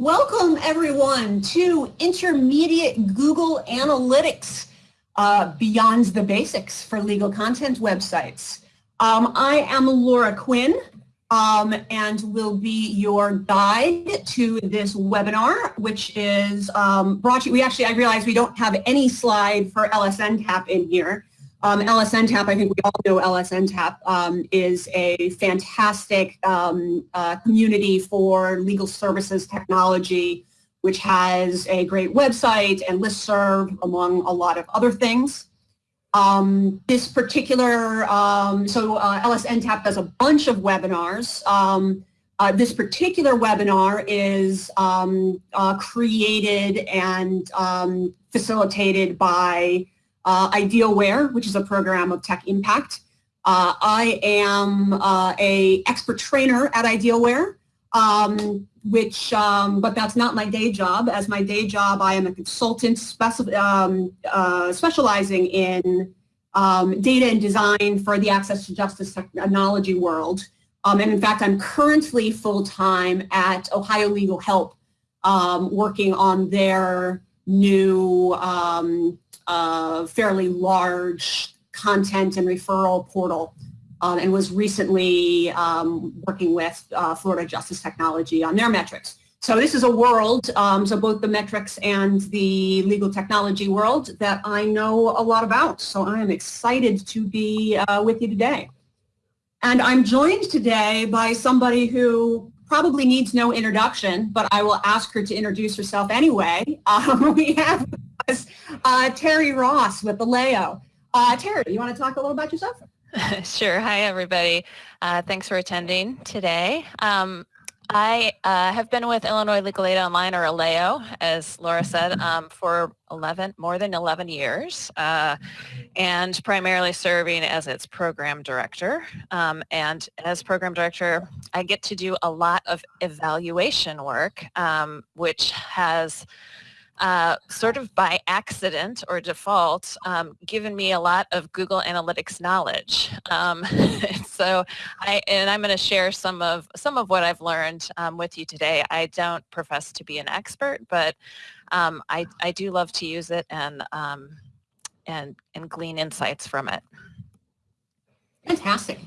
Welcome everyone to Intermediate Google Analytics uh, Beyond the Basics for Legal Content Websites. Um, I am Laura Quinn um, and will be your guide to this webinar, which is um, brought to you. We actually, I realize we don't have any slide for LSNTAP in here. Um, LSNTAP, I think we all know LSNTAP, um, is a fantastic um, uh, community for legal services technology, which has a great website and listserv, among a lot of other things. Um, this particular, um, so uh, LSNTAP does a bunch of webinars. Um, uh, this particular webinar is uh, created and facilitated by uh, Idealware, which is a program of tech impact. Uh, I am uh, a expert trainer at Idealware, um, which, um, but that's not my day job. As my day job, I am a consultant speci um, uh, specializing in um, data and design for the access to justice technology world. Um, and in fact, I'm currently full-time at Ohio Legal Help, um, working on their new uh, fairly large content and referral portal um, and was recently um, working with uh, Florida Justice Technology on their metrics. So this is a world, um, so both the metrics and the legal technology world that I know a lot about. So I am excited to be uh, with you today. And I'm joined today by somebody who probably needs no introduction, but I will ask her to introduce herself anyway. Um, we have uh, Teri Ross with ILAO. Uh, Teri, you want to talk a little about yourself? sure. Hi, everybody. Uh, thanks for attending today. Um, I uh, have been with Illinois Legal Aid Online, or ILAO, as Laura said, um, for 11, more than 11 years, uh, and primarily serving as its program director. Um, and as program director, I get to do a lot of evaluation work, um, which has uh, sort of by accident or default, um, given me a lot of Google Analytics knowledge. Um, so I, and I'm going to share some of, some of what I've learned um, with you today. I don't profess to be an expert, but um, I, I do love to use it and, um, and, and glean insights from it. Fantastic.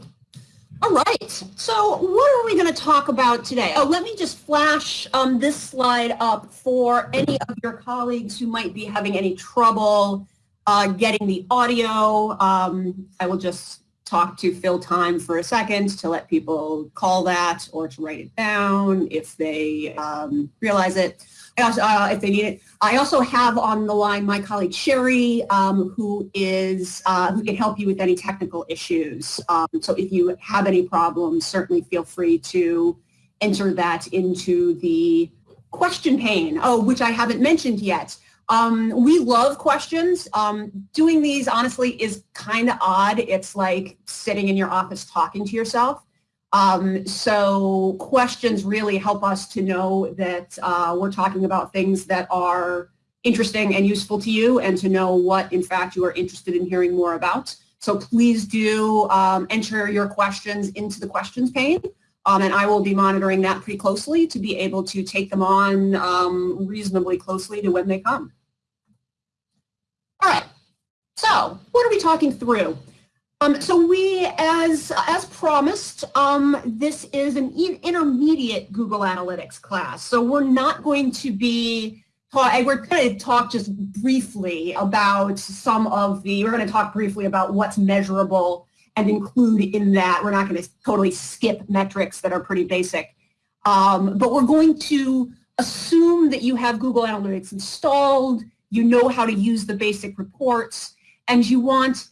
All right, so what are we going to talk about today? Oh, let me just flash um, this slide up for any of your colleagues who might be having any trouble uh, getting the audio. Um, I will just talk to fill time for a second to let people call that or to write it down if they um, realize it uh, if they need it. I also have on the line my colleague Sherry, um, who is uh, who can help you with any technical issues. Um, so if you have any problems, certainly feel free to enter that into the question pane. Oh, which I haven't mentioned yet. Um, we love questions. Um, doing these, honestly, is kind of odd. It's like sitting in your office talking to yourself. Um, so questions really help us to know that uh, we're talking about things that are interesting and useful to you and to know what in fact you are interested in hearing more about. So please do um, enter your questions into the questions pane um, and I will be monitoring that pretty closely to be able to take them on um, reasonably closely to when they come. All right, so what are we talking through? Um, so we, as, as promised, um, this is an intermediate Google Analytics class. So we're not going to be, we're going to talk just briefly about some of the, we're going to talk briefly about what's measurable and include in that. We're not going to totally skip metrics that are pretty basic. Um, but we're going to assume that you have Google Analytics installed, you know how to use the basic reports, and you want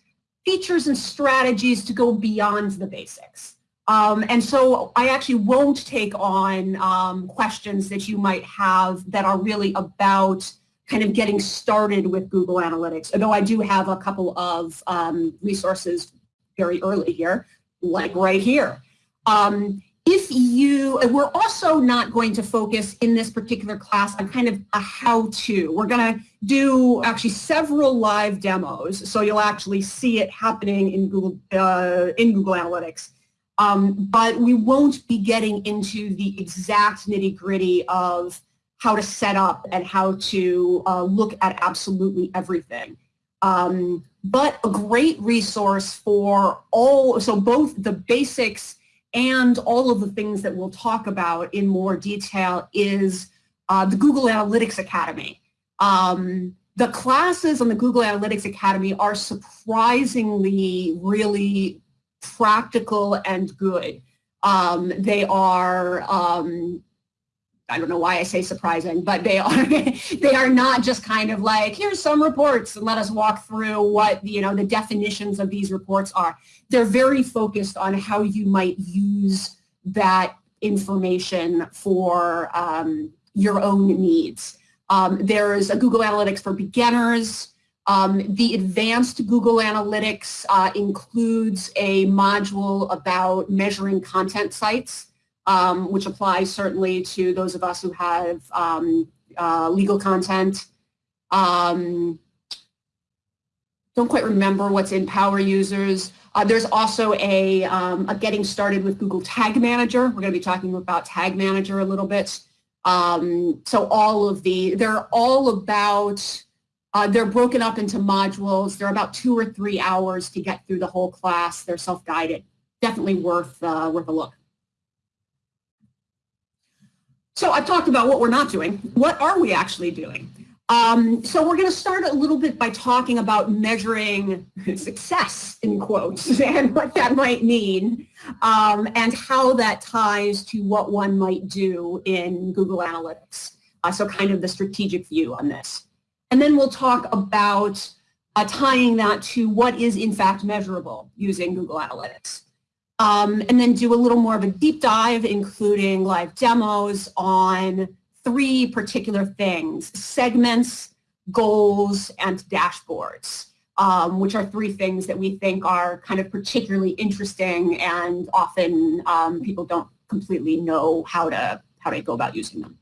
features and strategies to go beyond the basics. Um, and so I actually won't take on um, questions that you might have that are really about kind of getting started with Google Analytics, although I do have a couple of um, resources very early here, like right here. Um, if you, we're also not going to focus in this particular class on kind of a how-to. We're going to do actually several live demos, so you'll actually see it happening in Google, uh, in Google Analytics. Um, but we won't be getting into the exact nitty-gritty of how to set up and how to uh, look at absolutely everything. Um, but a great resource for all, so both the basics and all of the things that we'll talk about in more detail is uh, the Google Analytics Academy. Um, the classes on the Google Analytics Academy are surprisingly really practical and good. Um, they are um, I don't know why I say surprising, but they are they are not just kind of like here's some reports and let us walk through what you know the definitions of these reports are. They're very focused on how you might use that information for um, your own needs. Um, there's a Google Analytics for beginners. Um, the advanced Google Analytics uh, includes a module about measuring content sites um, which applies certainly to those of us who have um, uh, legal content. Um, don't quite remember what's in Power Users. Uh, there's also a, um, a, Getting Started with Google Tag Manager. We're going to be talking about Tag Manager a little bit. Um, so all of the, they're all about, uh, they're broken up into modules. They're about two or three hours to get through the whole class. They're self-guided. Definitely worth, uh, worth a look. So I've talked about what we're not doing. What are we actually doing? Um, so we're going to start a little bit by talking about measuring success in quotes and what that might mean um, and how that ties to what one might do in Google Analytics. Uh, so kind of the strategic view on this. And then we'll talk about uh, tying that to what is in fact measurable using Google Analytics um, and then do a little more of a deep dive, including live demos on three particular things, segments, goals, and dashboards, um, which are three things that we think are kind of particularly interesting and often um, people don't completely know how to, how to go about using them.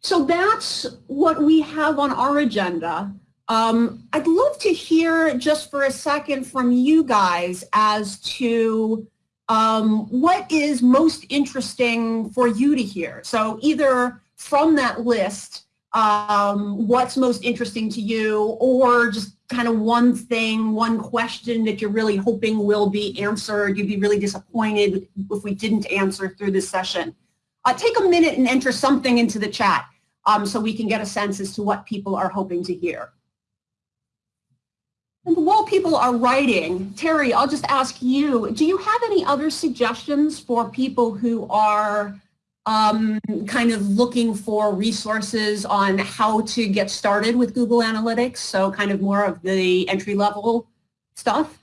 So that's what we have on our agenda. Um, I'd love to hear just for a second from you guys as to um, what is most interesting for you to hear. So either from that list, um, what's most interesting to you, or just kind of one thing, one question that you're really hoping will be answered. You'd be really disappointed if we didn't answer through this session. Uh, take a minute and enter something into the chat um, so we can get a sense as to what people are hoping to hear. While people are writing, Teri, I'll just ask you, do you have any other suggestions for people who are um, kind of looking for resources on how to get started with Google Analytics? So kind of more of the entry level stuff?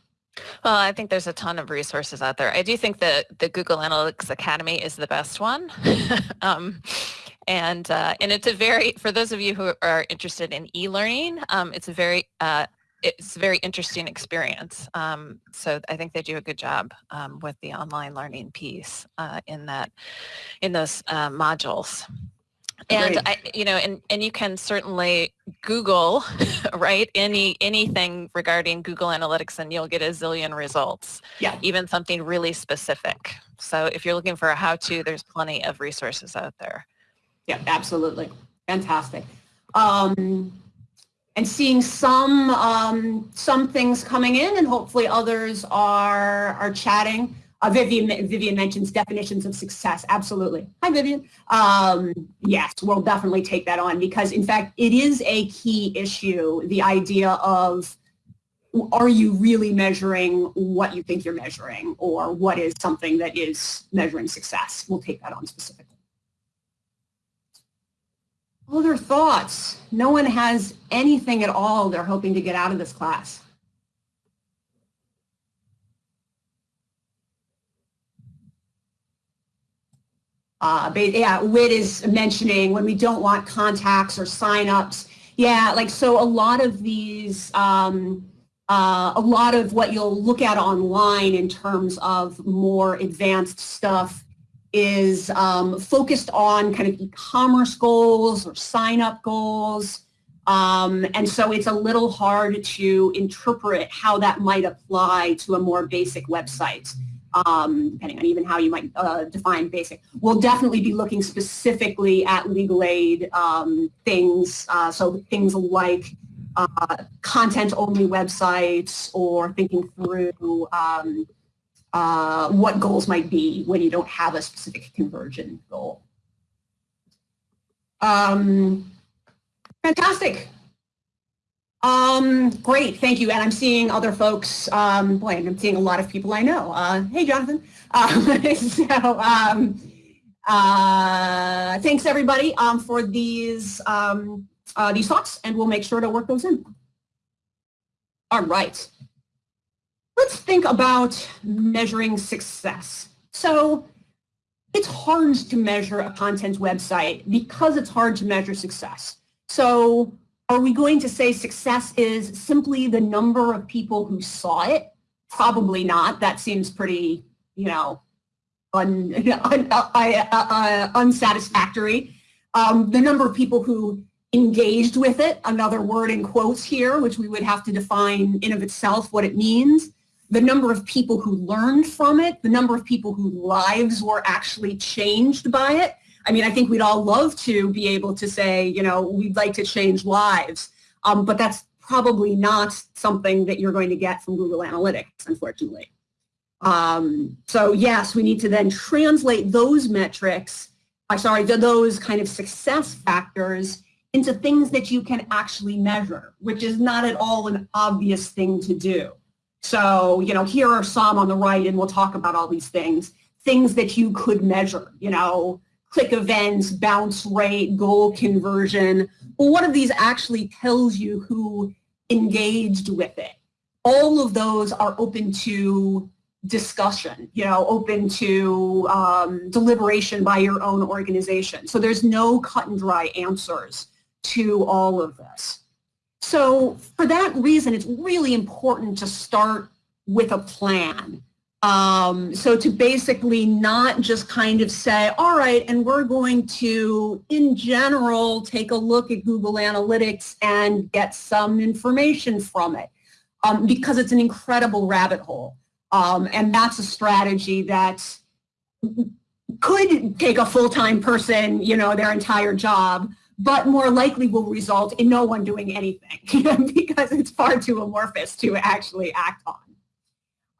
Well, I think there's a ton of resources out there. I do think that the Google Analytics Academy is the best one. um, and uh, and it's a very, for those of you who are interested in e-learning, um, it's a very uh, it's a very interesting experience. Um, so I think they do a good job um, with the online learning piece uh, in that, in those uh, modules. And I, you know, and, and you can certainly Google, right? Any anything regarding Google Analytics, and you'll get a zillion results. Yeah. Even something really specific. So if you're looking for a how-to, there's plenty of resources out there. Yeah, absolutely. Fantastic. Um, and seeing some um, some things coming in and hopefully others are are chatting. Uh, Vivian, Vivian mentions definitions of success. Absolutely. Hi, Vivian. Um, yes, we'll definitely take that on because, in fact, it is a key issue, the idea of are you really measuring what you think you're measuring or what is something that is measuring success? We'll take that on specifically. Other thoughts? No one has anything at all they're hoping to get out of this class. Uh, but yeah, WIT is mentioning when we don't want contacts or signups. Yeah, like so a lot of these, um, uh, a lot of what you'll look at online in terms of more advanced stuff is um, focused on kind of e-commerce goals or sign-up goals. Um, and so it's a little hard to interpret how that might apply to a more basic website. um, depending on even how you might uh, define basic. We'll definitely be looking specifically at legal aid um, things, uh, so things like uh, content-only websites or thinking through um, uh, what goals might be when you don't have a specific conversion goal. Um, fantastic. Um, great, thank you. And I'm seeing other folks, um, boy, I'm seeing a lot of people I know. Uh, hey, Jonathan. Um, so, um, uh, thanks everybody um, for these, um, uh, these thoughts, and we'll make sure to work those in. All right. Let's think about measuring success. So it's hard to measure a content website because it's hard to measure success. So are we going to say success is simply the number of people who saw it? Probably not. That seems pretty, you know, un, un, uh, uh, uh, unsatisfactory. Um, the number of people who engaged with it, another word in quotes here, which we would have to define in of itself what it means, the number of people who learned from it, the number of people whose lives were actually changed by it. I mean, I think we'd all love to be able to say, you know, we'd like to change lives, um, but that's probably not something that you're going to get from Google Analytics, unfortunately. Um, so yes, we need to then translate those metrics, uh, sorry, those kind of success factors into things that you can actually measure, which is not at all an obvious thing to do. So, you know, here are some on the right, and we'll talk about all these things, things that you could measure, you know, click events, bounce rate, goal conversion. Well, one of these actually tells you who engaged with it. All of those are open to discussion, you know, open to um, deliberation by your own organization. So there's no cut and dry answers to all of this. So for that reason, it's really important to start with a plan. Um, so to basically not just kind of say, all right, and we're going to, in general, take a look at Google Analytics and get some information from it um, because it's an incredible rabbit hole. Um, and that's a strategy that could take a full-time person, you know, their entire job, but more likely will result in no one doing anything because it's far too amorphous to actually act on.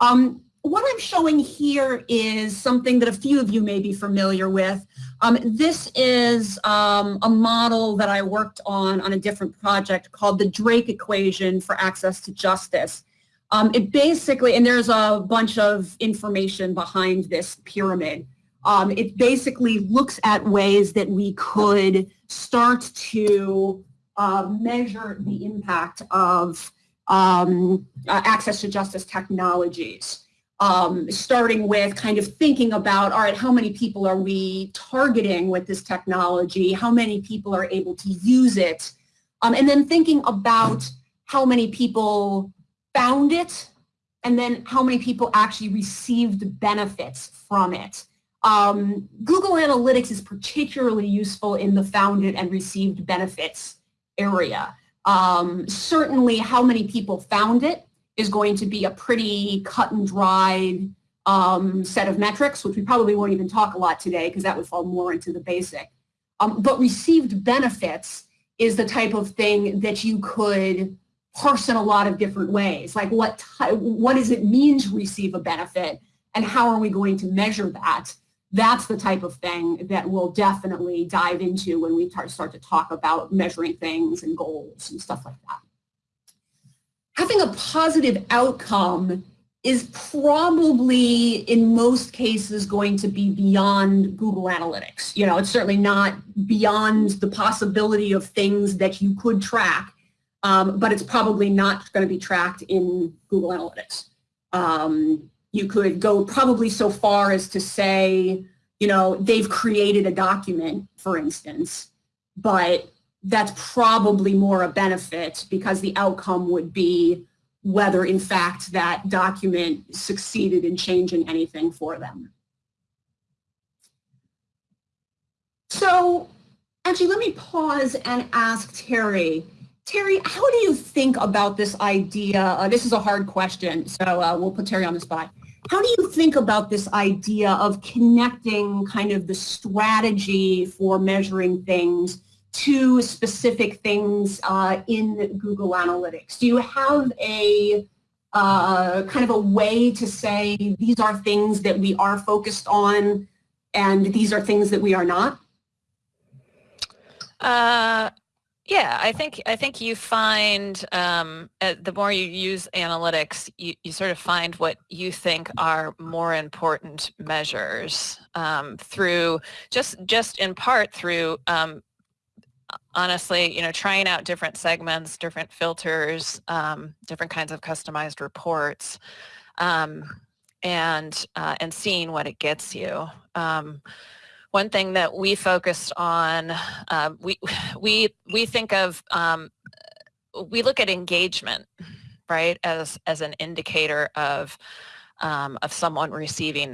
Um, what I'm showing here is something that a few of you may be familiar with. Um, this is um, a model that I worked on on a different project called the Drake equation for access to justice. Um, it basically, and there's a bunch of information behind this pyramid. Um, it basically looks at ways that we could start to uh, measure the impact of um, uh, access to justice technologies. Um, starting with kind of thinking about, all right, how many people are we targeting with this technology? How many people are able to use it? Um, and then thinking about how many people found it and then how many people actually received benefits from it. Um, Google Analytics is particularly useful in the founded and received benefits area. Um, certainly how many people found it is going to be a pretty cut and dried um, set of metrics, which we probably won't even talk a lot today because that would fall more into the basic. Um, but received benefits is the type of thing that you could parse in a lot of different ways. Like what, what does it mean to receive a benefit and how are we going to measure that? That's the type of thing that we'll definitely dive into when we start to talk about measuring things and goals and stuff like that. Having a positive outcome is probably in most cases going to be beyond Google Analytics. You know, it's certainly not beyond the possibility of things that you could track, um, but it's probably not going to be tracked in Google Analytics. Um, you could go probably so far as to say, you know, they've created a document, for instance, but that's probably more a benefit because the outcome would be whether in fact that document succeeded in changing anything for them. So actually let me pause and ask Teri, Teri, how do you think about this idea? Uh, this is a hard question, so uh, we'll put Teri on the spot. How do you think about this idea of connecting kind of the strategy for measuring things to specific things uh, in Google Analytics? Do you have a uh, kind of a way to say these are things that we are focused on and these are things that we are not? Uh, yeah, I think I think you find um, uh, the more you use analytics, you, you sort of find what you think are more important measures um, through just just in part through um, honestly, you know, trying out different segments, different filters, um, different kinds of customized reports, um, and uh, and seeing what it gets you. One thing that we focused on, uh, we we we think of um, we look at engagement, right, as as an indicator of um, of someone receiving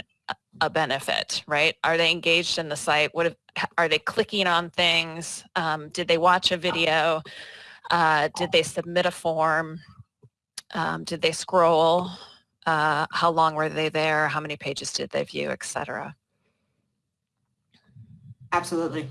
a benefit, right? Are they engaged in the site? What if, are they clicking on things? Um, did they watch a video? Uh, did they submit a form? Um, did they scroll? Uh, how long were they there? How many pages did they view, etc. Absolutely.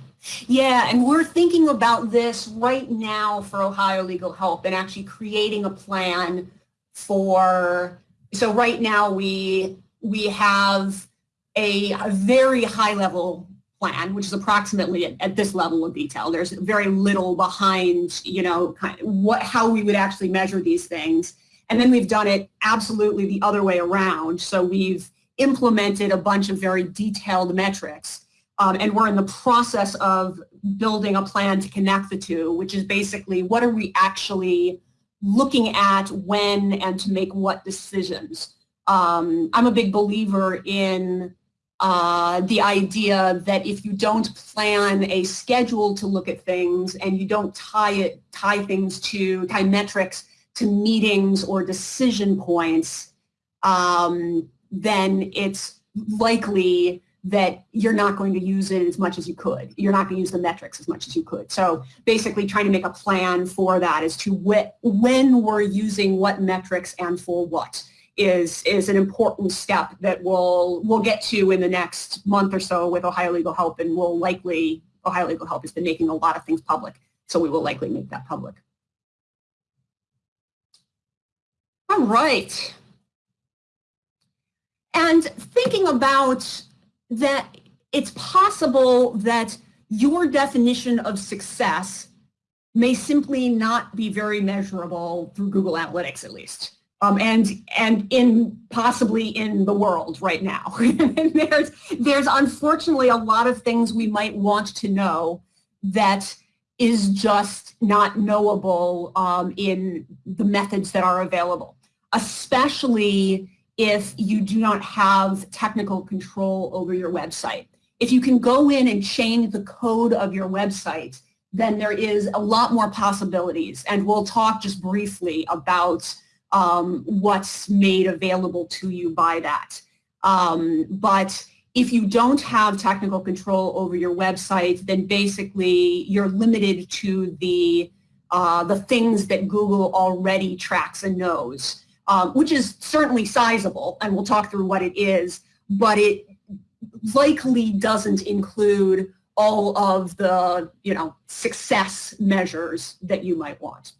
Yeah, and we're thinking about this right now for Ohio Legal Help and actually creating a plan for, so right now we, we have a, very high level plan, which is approximately at, at, this level of detail. There's very little behind, you know, kind of what, how we would actually measure these things. And then we've done it absolutely the other way around. So we've implemented a bunch of very detailed metrics um, and we're in the process of building a plan to connect the two, which is basically what are we actually looking at when and to make what decisions. Um, I'm a big believer in uh, the idea that if you don't plan a schedule to look at things and you don't tie it, tie things to, tie metrics to meetings or decision points, um, then it's likely that you're not going to use it as much as you could. You're not going to use the metrics as much as you could. So basically trying to make a plan for that as to wh when we're using what metrics and for what is, is an important step that we'll, we'll get to in the next month or so with Ohio Legal Help and we'll likely, Ohio Legal Help has been making a lot of things public, so we will likely make that public. All right. And thinking about that it's possible that your definition of success may simply not be very measurable through Google Analytics at least. Um, and and in possibly in the world right now. there's there's unfortunately a lot of things we might want to know that is just not knowable um, in the methods that are available, especially if you do not have technical control over your website. If you can go in and change the code of your website, then there is a lot more possibilities. And we'll talk just briefly about um, what's made available to you by that. Um, but if you don't have technical control over your website, then basically you're limited to the, uh, the things that Google already tracks and knows um, which is certainly sizable, and we'll talk through what it is, but it likely doesn't include all of the, you know, success measures that you might want.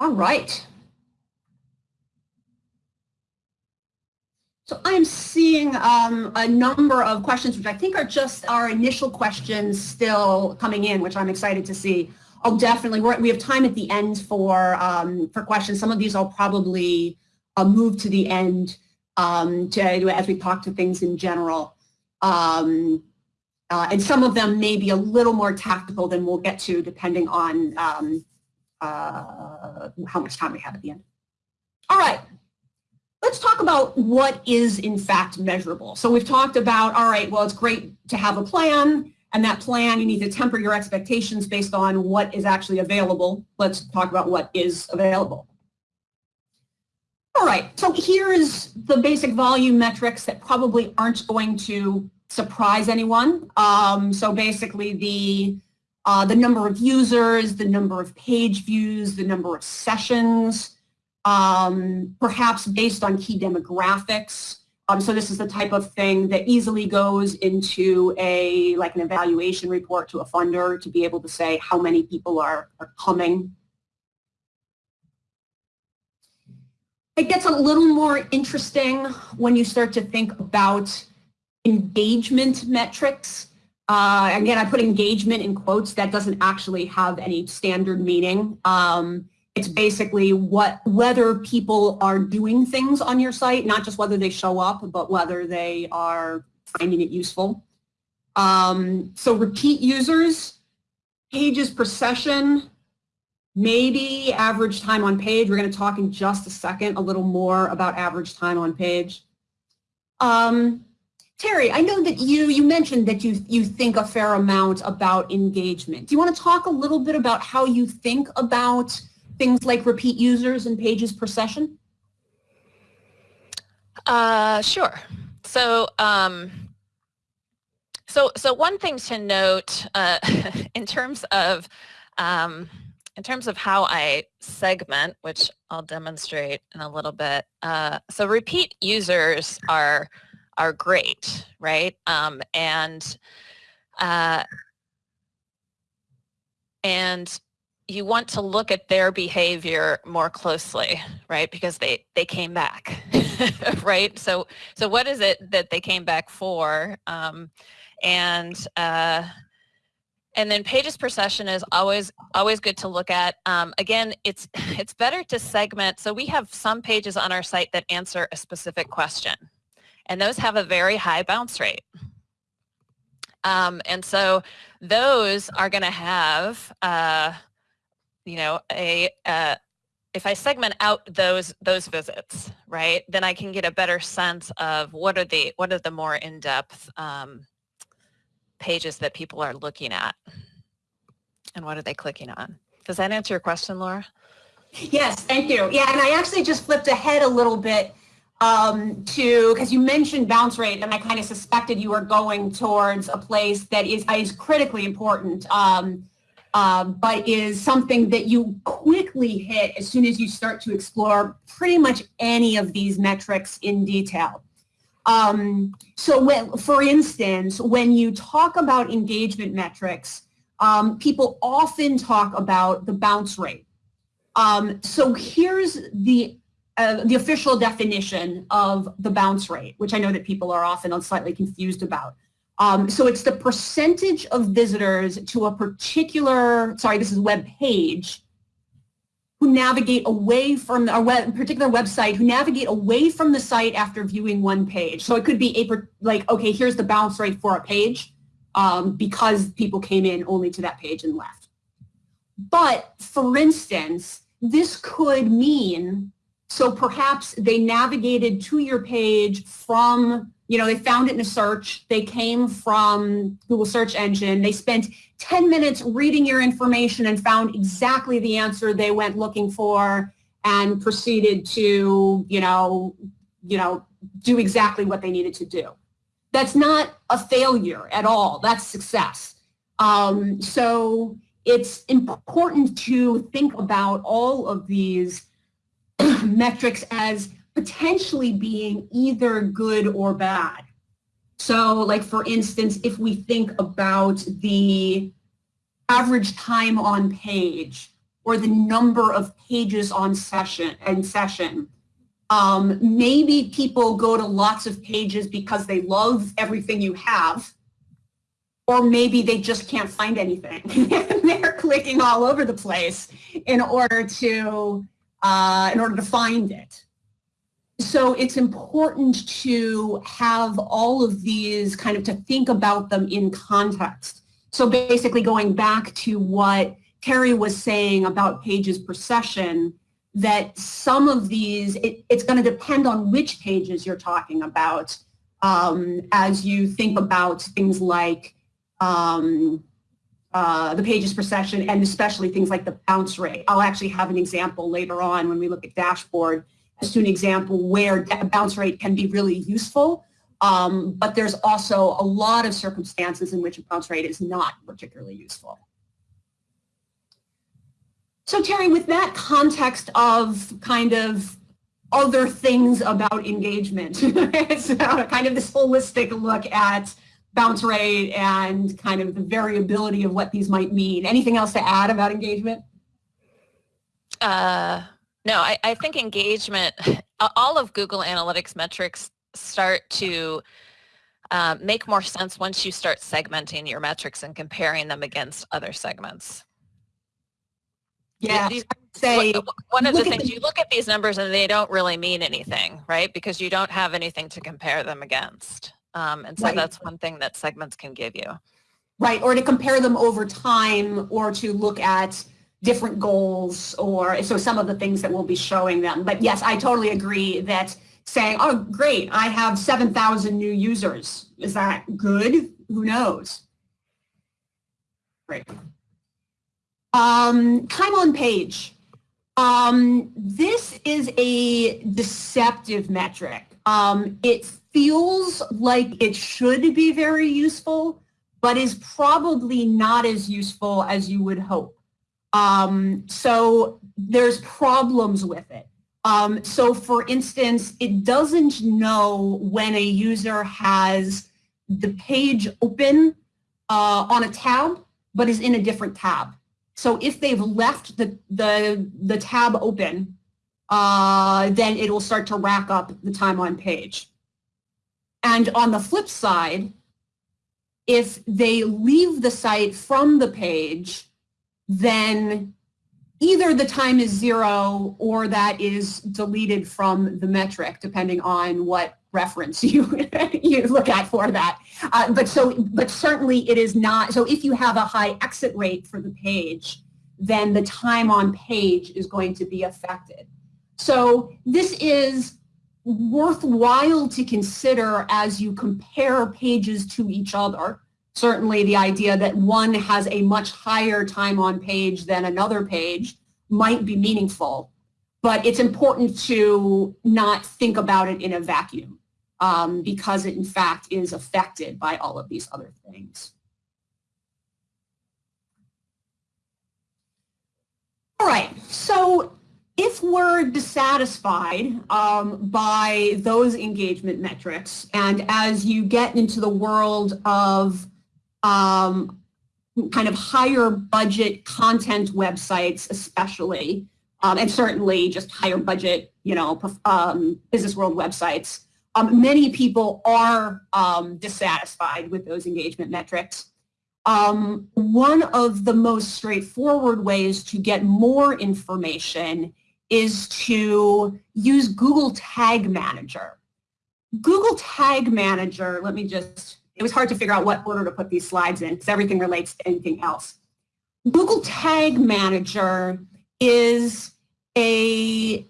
All right. So I'm seeing um, a number of questions, which I think are just our initial questions still coming in, which I'm excited to see. I'll definitely, we have time at the end for, um, for questions. Some of these I'll probably uh, move to the end um, to, as we talk to things in general. Um, uh, and some of them may be a little more tactical than we'll get to depending on um, uh, how much time we have at the end. All right, let's talk about what is in fact measurable. So we've talked about, all right, well, it's great to have a plan. And that plan, you need to temper your expectations based on what is actually available. Let's talk about what is available. All right, so here's the basic volume metrics that probably aren't going to surprise anyone. Um, so basically the, uh, the number of users, the number of page views, the number of sessions, um, perhaps based on key demographics. Um, so this is the type of thing that easily goes into a like an evaluation report to a funder to be able to say how many people are, are coming. It gets a little more interesting when you start to think about engagement metrics. Uh, again, I put engagement in quotes. That doesn't actually have any standard meaning. Um, it's basically what whether people are doing things on your site, not just whether they show up, but whether they are finding it useful. Um, so repeat users, pages per session, maybe average time on page. We're going to talk in just a second a little more about average time on page. Um, Teri, I know that you you mentioned that you you think a fair amount about engagement. Do you want to talk a little bit about how you think about things like repeat users and pages per session? Uh, sure. So, um, so, so one thing to note uh, in terms of um, in terms of how I segment, which I'll demonstrate in a little bit. Uh, so repeat users are are great, right? Um, and uh, and you want to look at their behavior more closely, right? Because they, they came back, right? So, so what is it that they came back for? Um, and, uh, and then pages per session is always always good to look at. Um, again, it's it's better to segment. So we have some pages on our site that answer a specific question, and those have a very high bounce rate. Um, and so those are going to have uh, you know, a uh, if I segment out those those visits, right, then I can get a better sense of what are the what are the more in-depth um, pages that people are looking at, and what are they clicking on? Does that answer your question, Laura? Yes, thank you. Yeah, and I actually just flipped ahead a little bit um, to because you mentioned bounce rate, and I kind of suspected you were going towards a place that is is critically important. Um, um, but is something that you quickly hit as soon as you start to explore pretty much any of these metrics in detail. Um, so when, for instance, when you talk about engagement metrics, um, people often talk about the bounce rate. Um, so here's the uh, the official definition of the bounce rate, which I know that people are often slightly confused about. Um, so it's the percentage of visitors to a particular, sorry, this is web page, who navigate away from a web, particular website, who navigate away from the site after viewing one page. So it could be a, like, okay, here's the bounce rate for a page um, because people came in only to that page and left. But for instance, this could mean, so perhaps they navigated to your page from you know, they found it in a search. They came from Google search engine. They spent 10 minutes reading your information and found exactly the answer they went looking for and proceeded to, you know, you know, do exactly what they needed to do. That's not a failure at all. That's success. Um, so it's important to think about all of these metrics as potentially being either good or bad. So like for instance, if we think about the average time on page or the number of pages on session and session, um, maybe people go to lots of pages because they love everything you have, or maybe they just can't find anything. They're clicking all over the place in order to uh, in order to find it so it's important to have all of these kind of to think about them in context. So basically going back to what Teri was saying about pages per session, that some of these, it, it's going to depend on which pages you're talking about um, as you think about things like um, uh, the pages per session and especially things like the bounce rate. I'll actually have an example later on when we look at dashboard as to an example where bounce rate can be really useful. Um, but there's also a lot of circumstances in which a bounce rate is not particularly useful. So Teri, with that context of kind of other things about engagement, so kind of this holistic look at bounce rate and kind of the variability of what these might mean. Anything else to add about engagement? Uh, no, I, I think engagement, all of Google Analytics metrics start to uh, make more sense once you start segmenting your metrics and comparing them against other segments. Yeah, These- say, One of the things, the- you look at these numbers and they don't really mean anything, right? Because you don't have anything to compare them against. Um, and so Right. that's one thing that segments can give you. right, or to compare them over time or to look at different goals or so some of the things that we'll be showing them. But yes, I totally agree that saying, oh, great, I have 7,000 new users. Is that good? Who knows? Great. Um, time on page. Um, this is a deceptive metric. Um, it feels like it should be very useful, but is probably not as useful as you would hope. Um, so there's problems with it. Um, so for instance, it doesn't know when a user has the page open uh, on a tab, but is in a different tab. So if they've left the, the, the tab open, uh, then it will start to rack up the time on page. And on the flip side, if they leave the site from the page, then either the time is zero or that is deleted from the metric, depending on what reference you, you look at for that. Uh, but so, but certainly it is not, so if you have a high exit rate for the page, then the time on page is going to be affected. So this is worthwhile to consider as you compare pages to each other. Certainly the idea that one has a much higher time on page than another page might be meaningful, but it's important to not think about it in a vacuum um, because it in fact is affected by all of these other things. All right, so if we're dissatisfied um, by those engagement metrics, and as you get into the world of um, kind of higher budget content websites especially, um, and certainly just higher budget, you know, um, business world websites, um, many people are um, dissatisfied with those engagement metrics. Um, one of the most straightforward ways to get more information is to use Google Tag Manager. Google Tag Manager, let me just, it was hard to figure out what order to put these slides in because everything relates to anything else. Google Tag Manager is a,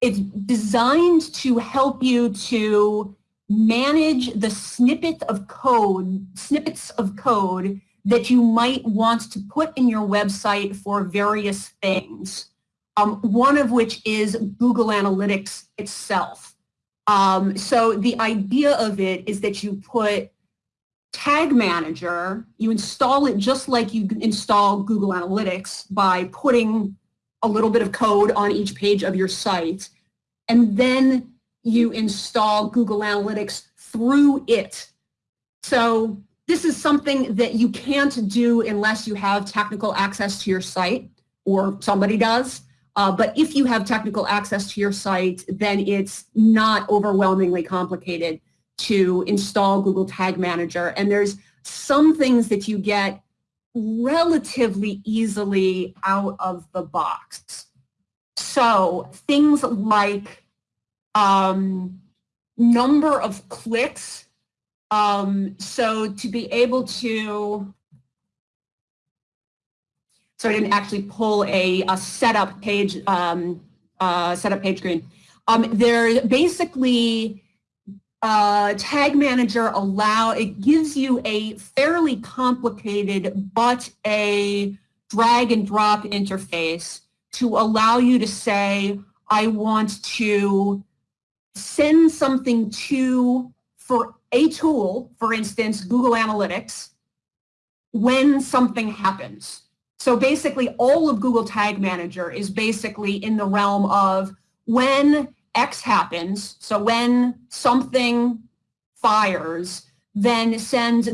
it's designed to help you to manage the snippet of code, snippets of code that you might want to put in your website for various things. Um, one of which is Google Analytics itself. Um, so the idea of it is that you put Tag Manager, you install it just like you install Google Analytics by putting a little bit of code on each page of your site, and then you install Google Analytics through it. So this is something that you can't do unless you have technical access to your site or somebody does. Uh, but if you have technical access to your site, then it's not overwhelmingly complicated to install Google Tag Manager. And there's some things that you get relatively easily out of the box. So things like um, number of clicks. Um, so to be able to so I didn't actually pull a, a setup page, um, uh, setup page screen. Um, there basically, uh, Tag Manager allow, it gives you a fairly complicated but a drag and drop interface to allow you to say, I want to send something to, for a tool, for instance, Google Analytics, when something happens. So basically all of Google Tag Manager is basically in the realm of when X happens, so when something fires, then sends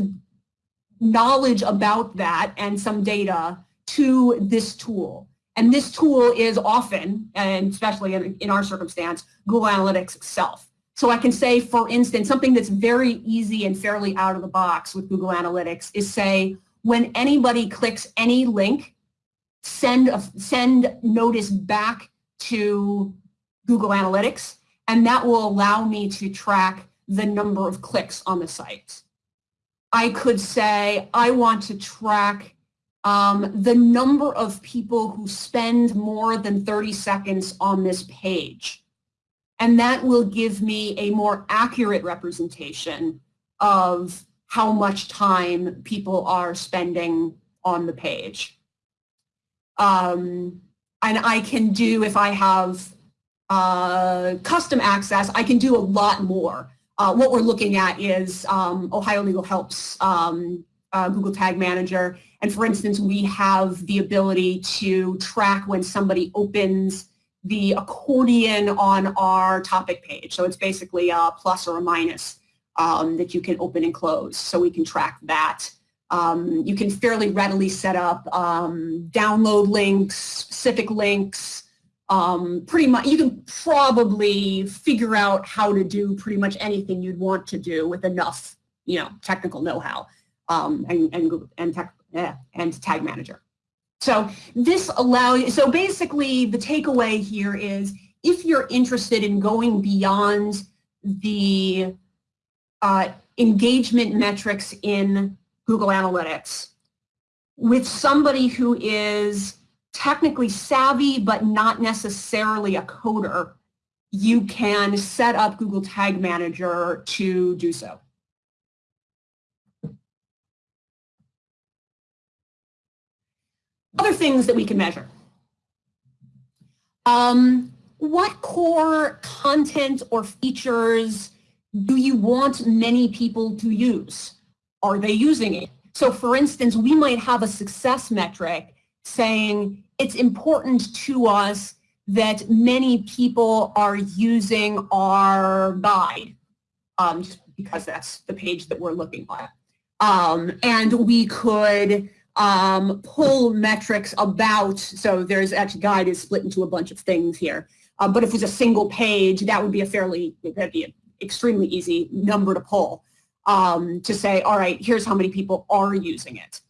knowledge about that and some data to this tool. And this tool is often, and especially in, in our circumstance, Google Analytics itself. So I can say, for instance, something that's very easy and fairly out of the box with Google Analytics is say, when anybody clicks any link, send a send notice back to Google Analytics, and that will allow me to track the number of clicks on the site. I could say I want to track um, the number of people who spend more than 30 seconds on this page. And that will give me a more accurate representation of how much time people are spending on the page. Um, and I can do, if I have uh, custom access, I can do a lot more. Uh, what we're looking at is um, Ohio Legal Help's um, uh, Google Tag Manager. And for instance, we have the ability to track when somebody opens the accordion on our topic page. So it's basically a plus or a minus um, that you can open and close. So we can track that. Um, you can fairly readily set up um, download links, specific links, um, pretty much, you can probably figure out how to do pretty much anything you'd want to do with enough, you know, technical know-how um, and, and, and, tech, yeah, and tag manager. So this allows, so basically the takeaway here is if you're interested in going beyond the uh, engagement metrics in Google Analytics with somebody who is technically savvy but not necessarily a coder, you can set up Google Tag Manager to do so. Other things that we can measure. Um, what core content or features do you want many people to use? Are they using it? So for instance, we might have a success metric saying it's important to us that many people are using our guide, um, just because that's the page that we're looking at. Um, and we could um, pull metrics about, so there's actually guide is split into a bunch of things here. Uh, but if it was a single page, that would be a fairly, that'd be an extremely easy number to pull um, to say, all right, here's how many people are using it.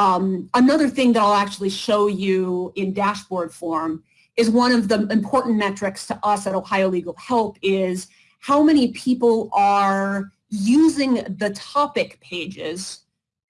Um, another thing that I'll actually show you in dashboard form is one of the important metrics to us at Ohio Legal Help is how many people are using the topic pages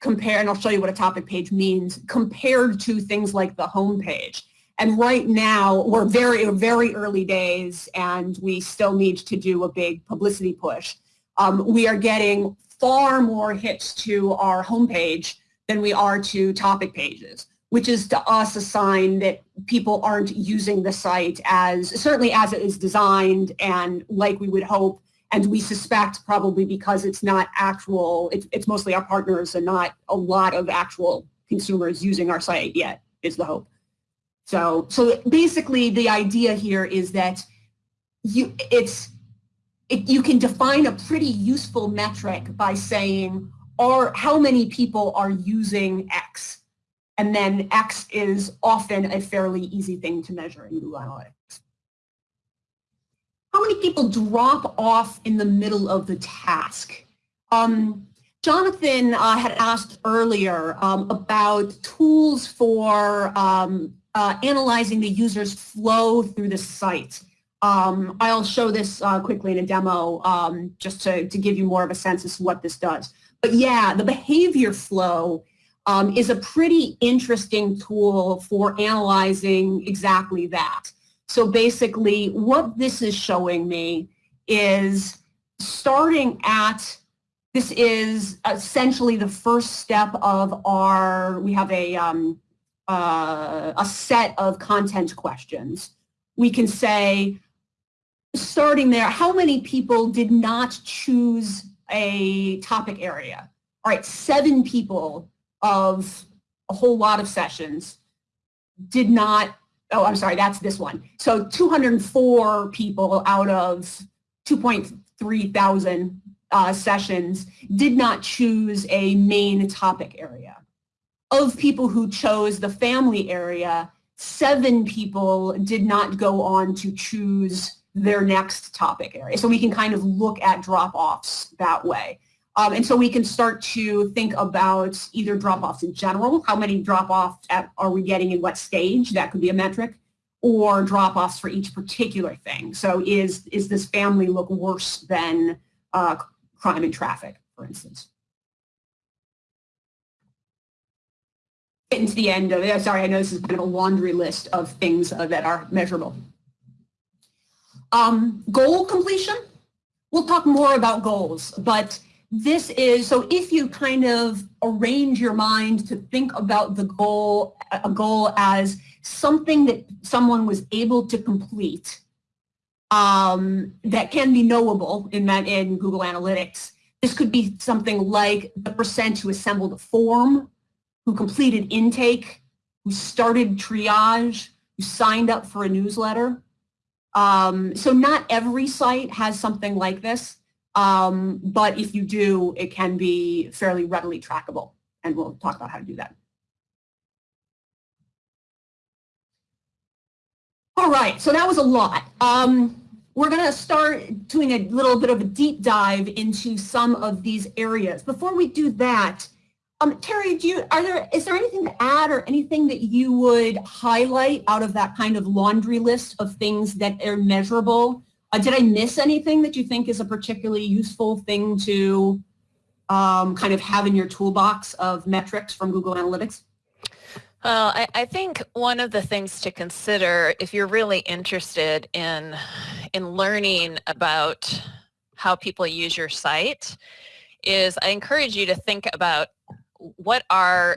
compare, and I'll show you what a topic page means, compared to things like the home page. And right now, we're very, very early days, and we still need to do a big publicity push. Um, we are getting far more hits to our homepage than we are to topic pages, which is to us a sign that people aren't using the site as, certainly as it is designed and like we would hope, and we suspect probably because it's not actual, it's, it's mostly our partners and not a lot of actual consumers using our site yet, is the hope. So, so basically the idea here is that you, it's, it, you can define a pretty useful metric by saying, are how many people are using X? And then X is often a fairly easy thing to measure in Google Analytics. How many people drop off in the middle of the task? Um, Jonathan uh, had asked earlier um, about tools for um, uh, analyzing the user's flow through the site. Um, I'll show this uh, quickly in a demo um, just to, to give you more of a sense as to what this does. But yeah, the behavior flow um, is a pretty interesting tool for analyzing exactly that. So basically what this is showing me is starting at, this is essentially the first step of our, we have a, um, uh, a set of content questions. We can say, starting there, how many people did not choose a topic area. All right, seven people of a whole lot of sessions did not, oh, I'm sorry, that's this one. So 204 people out of 2.3 thousand uh, sessions did not choose a main topic area. Of people who chose the family area, seven people did not go on to choose their next topic area. So we can kind of look at drop-offs that way. Um, and so we can start to think about either drop-offs in general, how many drop-offs are we getting in what stage, that could be a metric, or drop-offs for each particular thing. So is, is this family look worse than uh, crime and traffic, for instance? Getting to the end of it, sorry, I know this is kind of a laundry list of things uh, that are measurable. Um, goal completion, we'll talk more about goals, but this is, so if you kind of arrange your mind to think about the goal, a goal as something that someone was able to complete um, that can be knowable in, that, in Google Analytics, this could be something like the percent who assembled a form, who completed intake, who started triage, who signed up for a newsletter. Um, so not every site has something like this. Um, but if you do, it can be fairly readily trackable. And we'll talk about how to do that. All right, so that was a lot. Um, we're going to start doing a little bit of a deep dive into some of these areas. Before we do that, um, Teri, do you, are there, is there anything to add or anything that you would highlight out of that kind of laundry list of things that are measurable uh, did I miss anything that you think is a particularly useful thing to um, kind of have in your toolbox of metrics from Google Analytics? Well, I, I, think one of the things to consider if you're really interested in, in learning about how people use your site is I encourage you to think about what are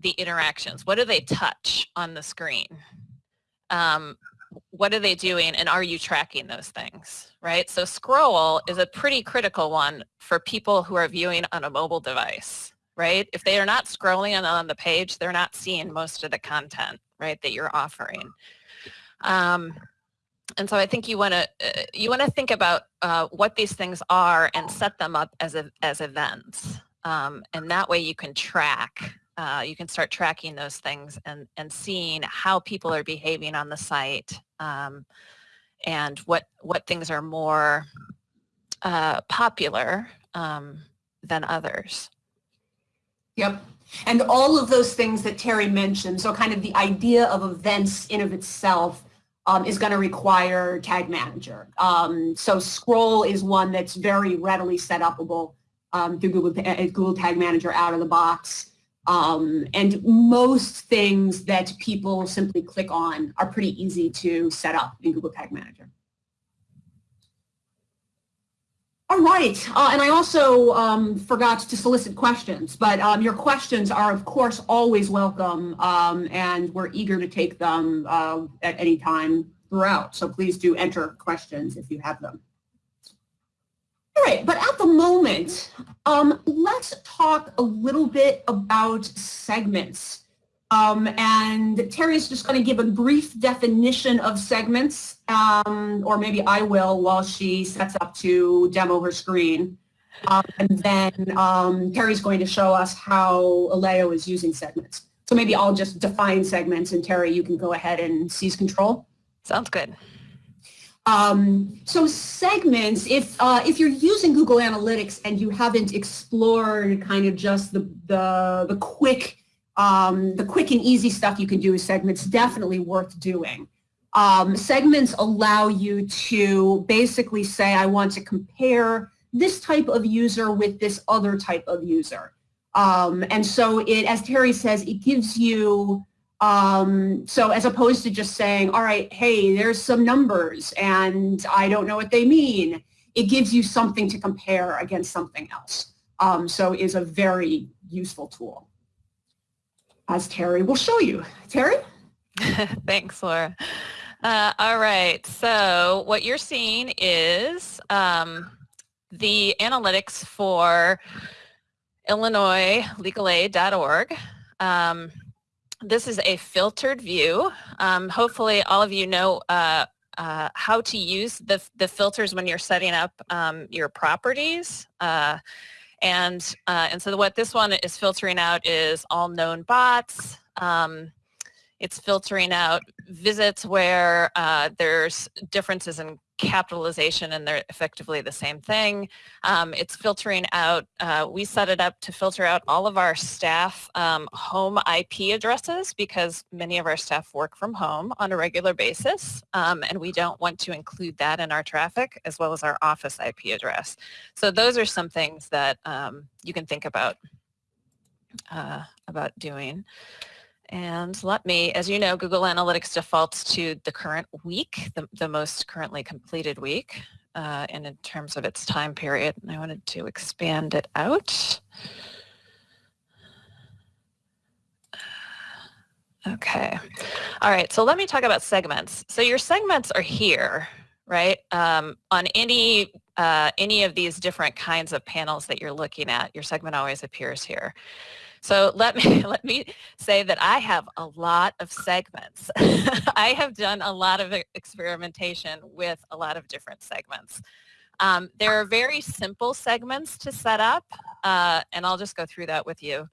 the interactions? What do they touch on the screen? Um, what are they doing and are you tracking those things, right? So scroll is a pretty critical one for people who are viewing on a mobile device, right? If they are not scrolling on the page, they're not seeing most of the content, right, that you're offering. Um, and so I think you want to uh, you want to think about uh, what these things are and set them up as a, as events, um, and that way you can track uh, you can start tracking those things and, and seeing how people are behaving on the site um, and what, what things are more uh, popular um, than others. Yep. And all of those things that Teri mentioned, so kind of the idea of events in of itself um, is going to require Tag Manager. Um, so Scroll is one that's very readily set upable um, through Google, Google Tag Manager out of the box. Um, and most things that people simply click on are pretty easy to set up in Google Tag Manager. All right, uh, and I also um, forgot to solicit questions, but um, your questions are, of course, always welcome, um, and we're eager to take them uh, at any time throughout. So please do enter questions if you have them. All right, but at the moment, um, let's talk a little bit about segments. Um, and Teri's just going to give a brief definition of segments, um, or maybe I will while she sets up to demo her screen. Um, and then um, Teri's going to show us how ILAO is using segments. So maybe I'll just define segments and Teri, you can go ahead and seize control. Sounds good. Um, so segments, if uh, if you're using Google Analytics and you haven't explored kind of just the the, the quick um, the quick and easy stuff you can do with segments, definitely worth doing. Um, segments allow you to basically say, I want to compare this type of user with this other type of user. Um, and so it, as Teri says, it gives you um, so as opposed to just saying, all right, hey, there's some numbers and I don't know what they mean, it gives you something to compare against something else. Um, so is a very useful tool, as Teri will show you. Teri? Thanks, Laura. Uh, all right, so what you're seeing is um, the analytics for IllinoisLegalAid.org. Um, this is a filtered view. Um, hopefully all of you know uh, uh, how to use the, the filters when you're setting up um, your properties. Uh, and, uh, and so what this one is filtering out is all known bots. Um, it's filtering out visits where uh, there's differences in capitalization and they're effectively the same thing. Um, it's filtering out, uh, we set it up to filter out all of our staff um, home IP addresses because many of our staff work from home on a regular basis um, and we don't want to include that in our traffic as well as our office IP address. So those are some things that um, you can think about, uh, about doing. And let me, as you know, Google Analytics defaults to the current week, the, the most currently completed week, uh, and in terms of its time period. And I wanted to expand it out. Okay. All right. So let me talk about segments. So your segments are here, right? Um, on any uh, any of these different kinds of panels that you're looking at, your segment always appears here. So let me let me say that I have a lot of segments. I have done a lot of experimentation with a lot of different segments. Um, there are very simple segments to set up, uh, and I'll just go through that with you,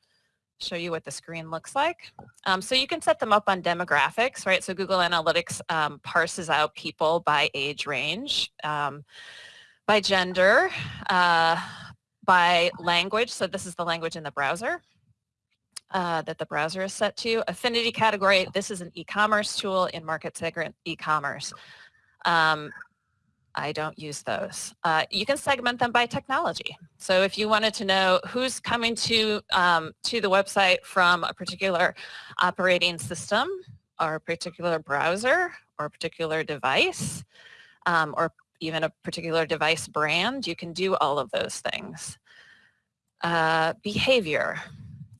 show you what the screen looks like. Um, so you can set them up on demographics, right? So Google Analytics um, parses out people by age range, um, by gender, uh, by language. So this is the language in the browser uh, that the browser is set to. Affinity category, this is an e-commerce tool in market segment e-commerce. Um, I don't use those. Uh, you can segment them by technology. So if you wanted to know who's coming to, um, to the website from a particular operating system or a particular browser or a particular device um, or even a particular device brand, you can do all of those things. Uh, behavior.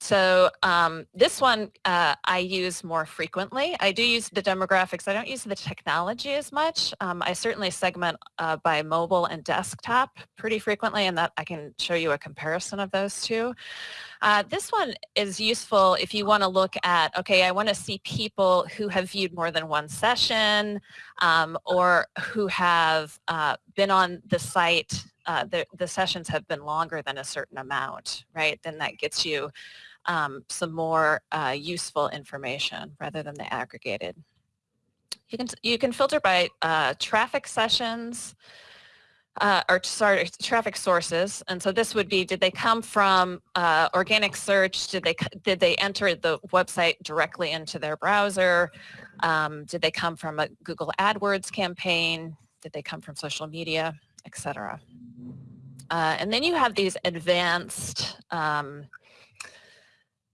So um, this one uh, I use more frequently. I do use the demographics. I don't use the technology as much. Um, I certainly segment uh, by mobile and desktop pretty frequently and that I can show you a comparison of those two. Uh, this one is useful if you want to look at, okay, I want to see people who have viewed more than one session um, or who have uh, been on the site uh, the, the sessions have been longer than a certain amount, right? Then that gets you um, some more uh, useful information rather than the aggregated. You can, you can filter by uh, traffic sessions, uh, or sorry, traffic sources. And so this would be, did they come from uh, organic search? Did they, did they enter the website directly into their browser? Um, did they come from a Google AdWords campaign? Did they come from social media, etc. Uh, and then you have these advanced um,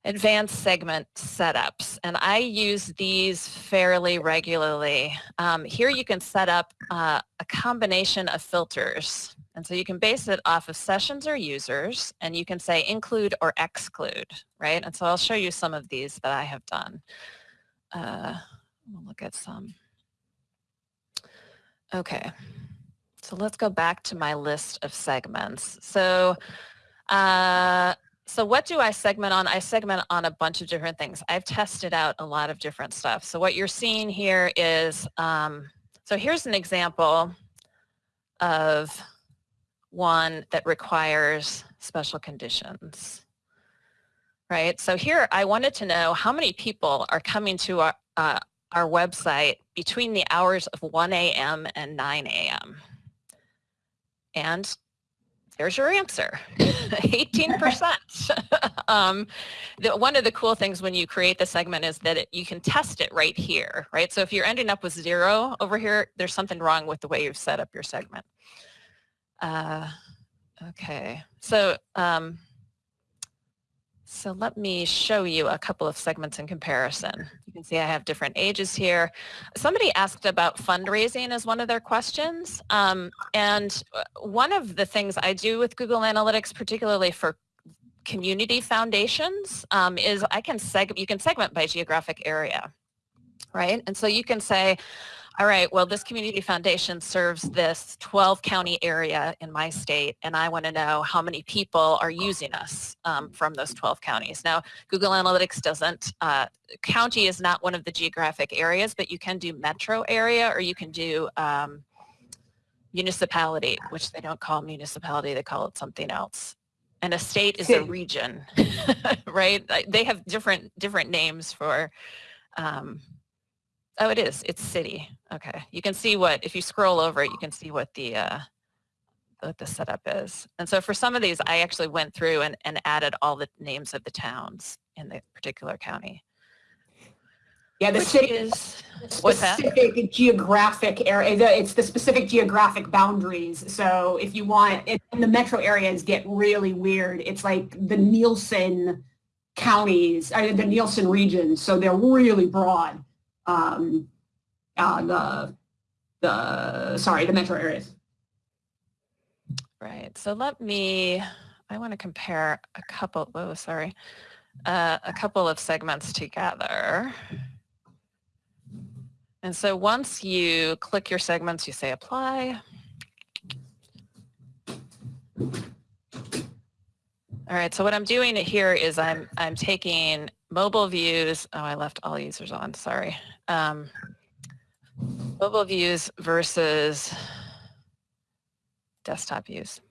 advanced segment setups and I use these fairly regularly. Um, here you can set up uh, a combination of filters and so you can base it off of sessions or users and you can say include or exclude, right? And so I'll show you some of these that I have done. Uh, we'll look at some. Okay, so let's go back to my list of segments. So uh, so what do I segment on? I segment on a bunch of different things. I've tested out a lot of different stuff. So what you're seeing here is, um, so here's an example of one that requires special conditions, right? So here I wanted to know how many people are coming to our, uh, our website between the hours of 1 a.m. and 9 a.m. And there's your answer, 18%. um, the, one of the cool things when you create the segment is that it, you can test it right here, right? So if you're ending up with zero over here, there's something wrong with the way you've set up your segment. Uh, okay, so um, so let me show you a couple of segments in comparison. You can see I have different ages here. Somebody asked about fundraising as one of their questions. Um, and uh, one of the things I do with Google Analytics, particularly for community foundations, um, is I can seg you can segment by geographic area, right? And so you can say, all right, well, this community foundation serves this 12 county area in my state, and I want to know how many people are using us um, from those 12 counties. Now, Google Analytics doesn't, uh, county is not one of the geographic areas, but you can do metro area or you can do um, municipality, which they don't call municipality, they call it something else. And a state is a region, right? They have different different names for um, Oh, it is. It's city. Okay. You can see what, if you scroll over it, you can see what the, uh, what the setup is. And so for some of these, I actually went through and, and added all the names of the towns in the particular county. Yeah, the Which city is, what's that? geographic area. It's the specific geographic boundaries. So if you want, it- and the metro areas get really weird. It's like the Nielsen counties, uh, the Nielsen regions. So they're really broad. Um, uh, the the sorry, the metro areas. Right. So let me, I want to compare a couple, oh, sorry, uh, a couple of segments together. And so once you click your segments, you say apply. All right, so what I'm doing here is I'm, I'm taking mobile views. Oh, I left all users on, sorry. Um, mobile views versus desktop views.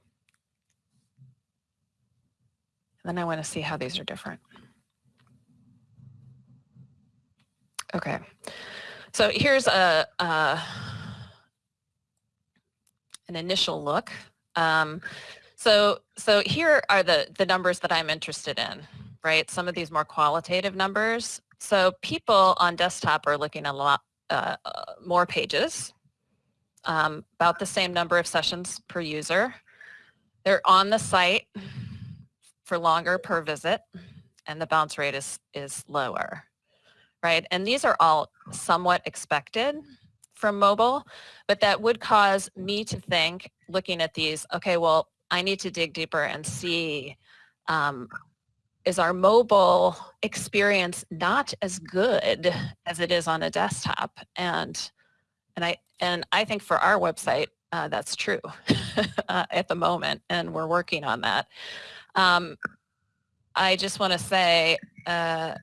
And then I want to see how these are different. Okay, so here's a, uh, an initial look. Um, so, so here are the, the numbers that I'm interested in, right? Some of these more qualitative numbers. So people on desktop are looking at a lot uh, uh, more pages, um, about the same number of sessions per user. They're on the site for longer per visit, and the bounce rate is, is lower, right? And these are all somewhat expected from mobile, but that would cause me to think, looking at these, okay, well, I need to dig deeper and see um, is our mobile experience not as good as it is on a desktop and and I and I think for our website uh, that's true uh, at the moment and we're working on that. Um, I just want to say uh,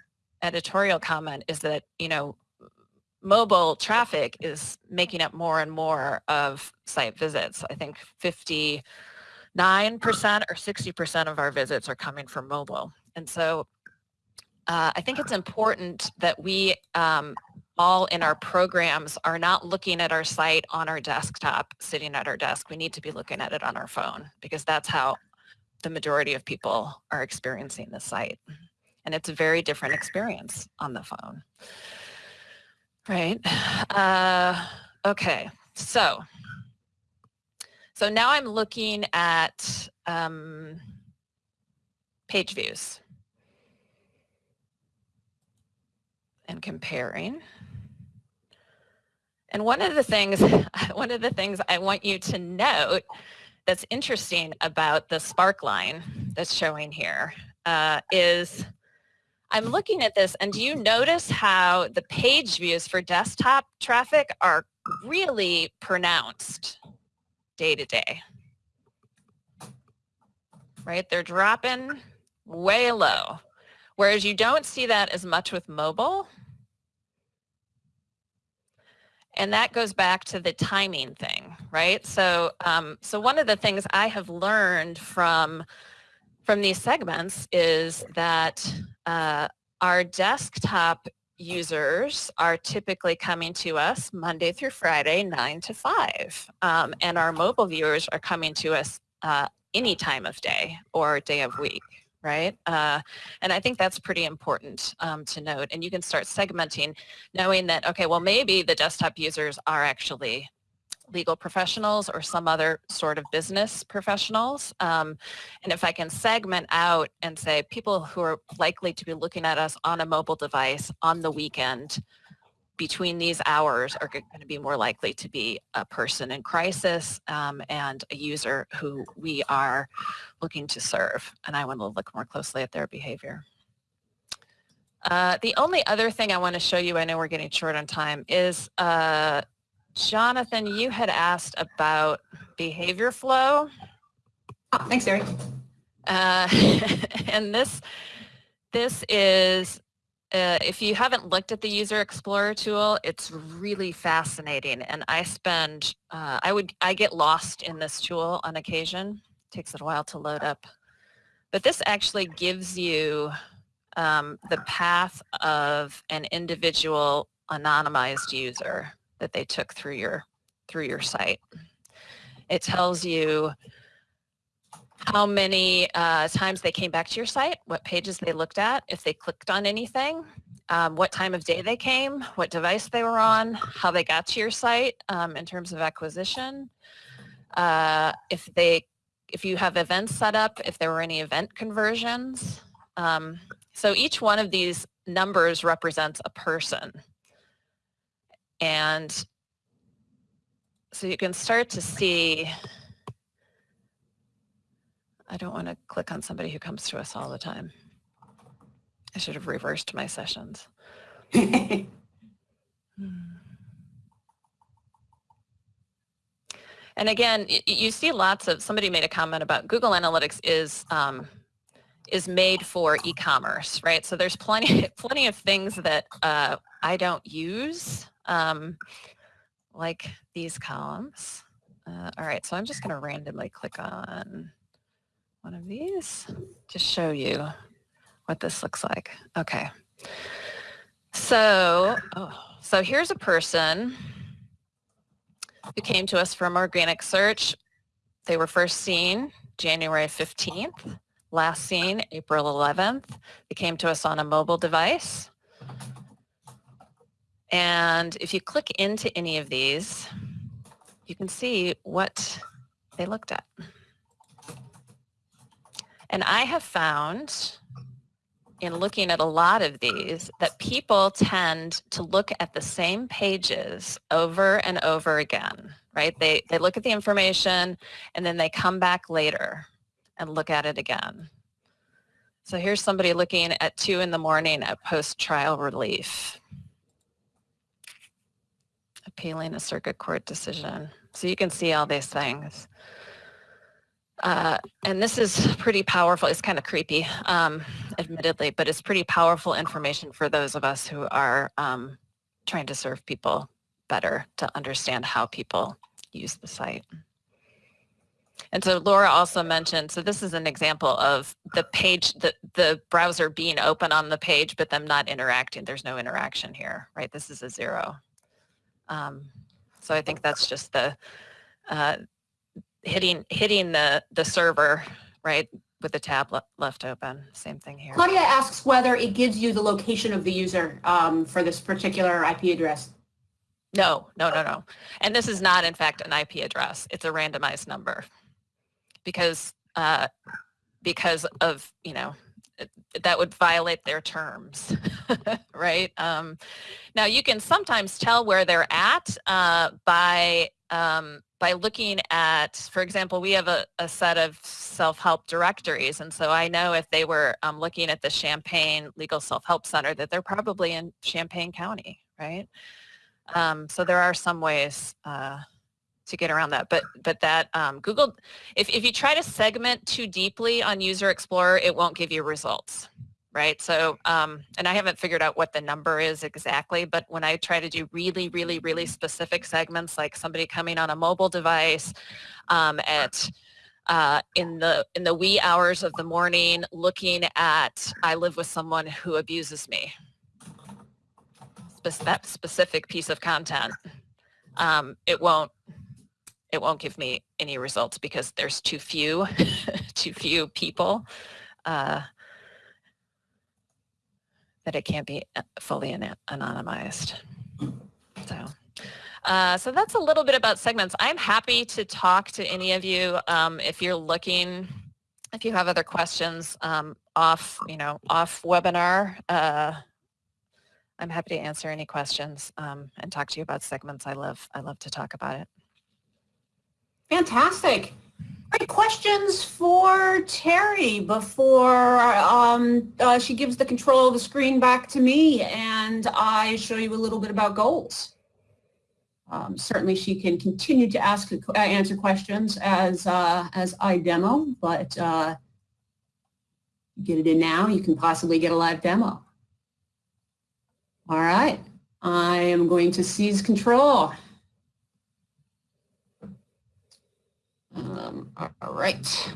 editorial comment is that you know mobile traffic is making up more and more of site visits. I think 50 9% or 60% of our visits are coming from mobile. And so uh, I think it's important that we um, all in our programs are not looking at our site on our desktop, sitting at our desk. We need to be looking at it on our phone because that's how the majority of people are experiencing the site. And it's a very different experience on the phone. Right. Uh, okay. So so now I'm looking at um, page views and comparing. And one of the things, one of the things I want you to note that's interesting about the spark line that's showing here uh, is I'm looking at this and do you notice how the page views for desktop traffic are really pronounced? day to day. Right? They're dropping way low. Whereas you don't see that as much with mobile. And that goes back to the timing thing, right? So, um, so one of the things I have learned from from these segments is that uh, our desktop users are typically coming to us Monday through Friday, 9 to 5. Um, and our mobile viewers are coming to us uh, any time of day or day of week, right? Uh, and I think that's pretty important um, to note. And you can start segmenting knowing that, okay, well, maybe the desktop users are actually legal professionals or some other sort of business professionals. Um, and if I can segment out and say people who are likely to be looking at us on a mobile device on the weekend between these hours are going to be more likely to be a person in crisis um, and a user who we are looking to serve. And I want to look more closely at their behavior. Uh, the only other thing I want to show you, I know we're getting short on time, is uh, Jonathan, you had asked about behavior flow. Oh, thanks, Teri. Uh, and this, this is, uh, if you haven't looked at the User Explorer tool, it's really fascinating. And I spend, uh, I would, I get lost in this tool on occasion. It takes a while to load up. But this actually gives you um, the path of an individual anonymized user that they took through your through your site. It tells you how many uh, times they came back to your site, what pages they looked at, if they clicked on anything, um, what time of day they came, what device they were on, how they got to your site um, in terms of acquisition, uh, if they, if you have events set up, if there were any event conversions. Um, so each one of these numbers represents a person. And so you can start to see, I don't want to click on somebody who comes to us all the time. I should have reversed my sessions. Hmm. And again, you see lots of, somebody made a comment about Google Analytics is um, is made for e-commerce, right? So there's plenty, plenty of things that uh, I don't use, um, like these columns. Uh, all right, so I'm just going to randomly click on one of these to show you what this looks like. Okay. So, oh, so here's a person who came to us from organic search. They were first seen January 15th last seen April 11th. They came to us on a mobile device. And if you click into any of these, you can see what they looked at. And I have found in looking at a lot of these that people tend to look at the same pages over and over again, right? They, they look at the information and then they come back later and look at it again. So here's somebody looking at 2 in the morning at post-trial relief. Appealing a circuit court decision. So you can see all these things. Uh, and this is pretty powerful. It's kind of creepy, um, admittedly, but it's pretty powerful information for those of us who are um, trying to serve people better to understand how people use the site. And so Laura also mentioned, so this is an example of the page, the, the browser being open on the page, but them not interacting. There's no interaction here, right? This is a zero. Um, so I think that's just the uh, hitting hitting the, the server, right, with the tab le left open. Same thing here. Claudia asks whether it gives you the location of the user um, for this particular IP address. No, no, no, no. And this is not, in fact, an IP address. It's a randomized number because uh, because of, you know, that would violate their terms, right? Um, now you can sometimes tell where they're at uh, by um, by looking at, for example, we have a, a set of self-help directories, and so I know if they were um, looking at the Champaign Legal Self-Help Center that they're probably in Champaign County, right? Um, so there are some ways uh, to get around that. But but that um, Google, if, if you try to segment too deeply on User Explorer, it won't give you results, right? So, um, and I haven't figured out what the number is exactly, but when I try to do really, really, really specific segments, like somebody coming on a mobile device um, at uh, in the in the wee hours of the morning, looking at I live with someone who abuses me, that specific piece of content, um, it won't it won't give me any results because there's too few, too few people uh, that it can't be fully anonymized. So, uh, so that's a little bit about segments. I'm happy to talk to any of you um, if you're looking, if you have other questions um, off, you know, off webinar. Uh, I'm happy to answer any questions um, and talk to you about segments. I love, I love to talk about it. Fantastic. Questions for Teri before um, uh, she gives the control of the screen back to me and I show you a little bit about goals. Um, certainly she can continue to ask, uh, answer questions as, uh, as I demo, but uh, get it in now, you can possibly get a live demo. All right, I am going to seize control. Um, all right.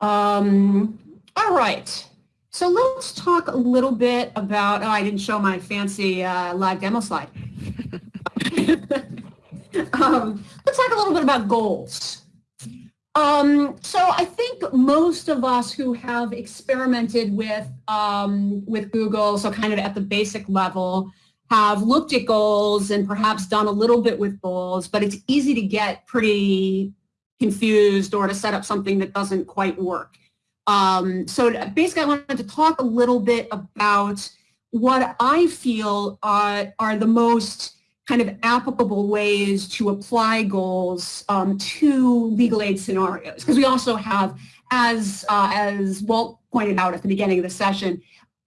Um, all right. So let's talk a little bit about, oh, I didn't show my fancy uh, live demo slide. um, let's talk a little bit about goals. Um, so I think most of us who have experimented with, um, with Google, so kind of at the basic level, have looked at goals and perhaps done a little bit with goals, but it's easy to get pretty confused or to set up something that doesn't quite work. Um, so basically I wanted to talk a little bit about what I feel are, are the most kind of applicable ways to apply goals um, to legal aid scenarios. Because we also have, as, uh, as Walt pointed out at the beginning of the session,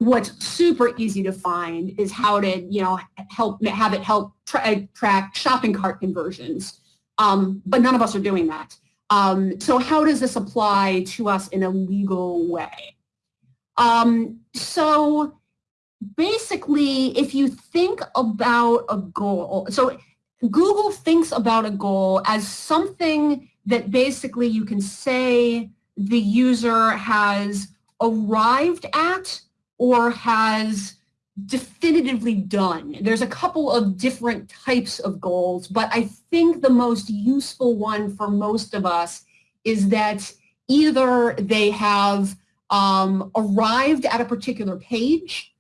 what's super easy to find is how to, you know, help have it help tra track shopping cart conversions. Um, but none of us are doing that. Um, so how does this apply to us in a legal way? Um, so basically, if you think about a goal, so Google thinks about a goal as something that basically you can say the user has arrived at or has definitively done. There's a couple of different types of goals, but I think the most useful one for most of us is that either they have um, arrived at a particular page,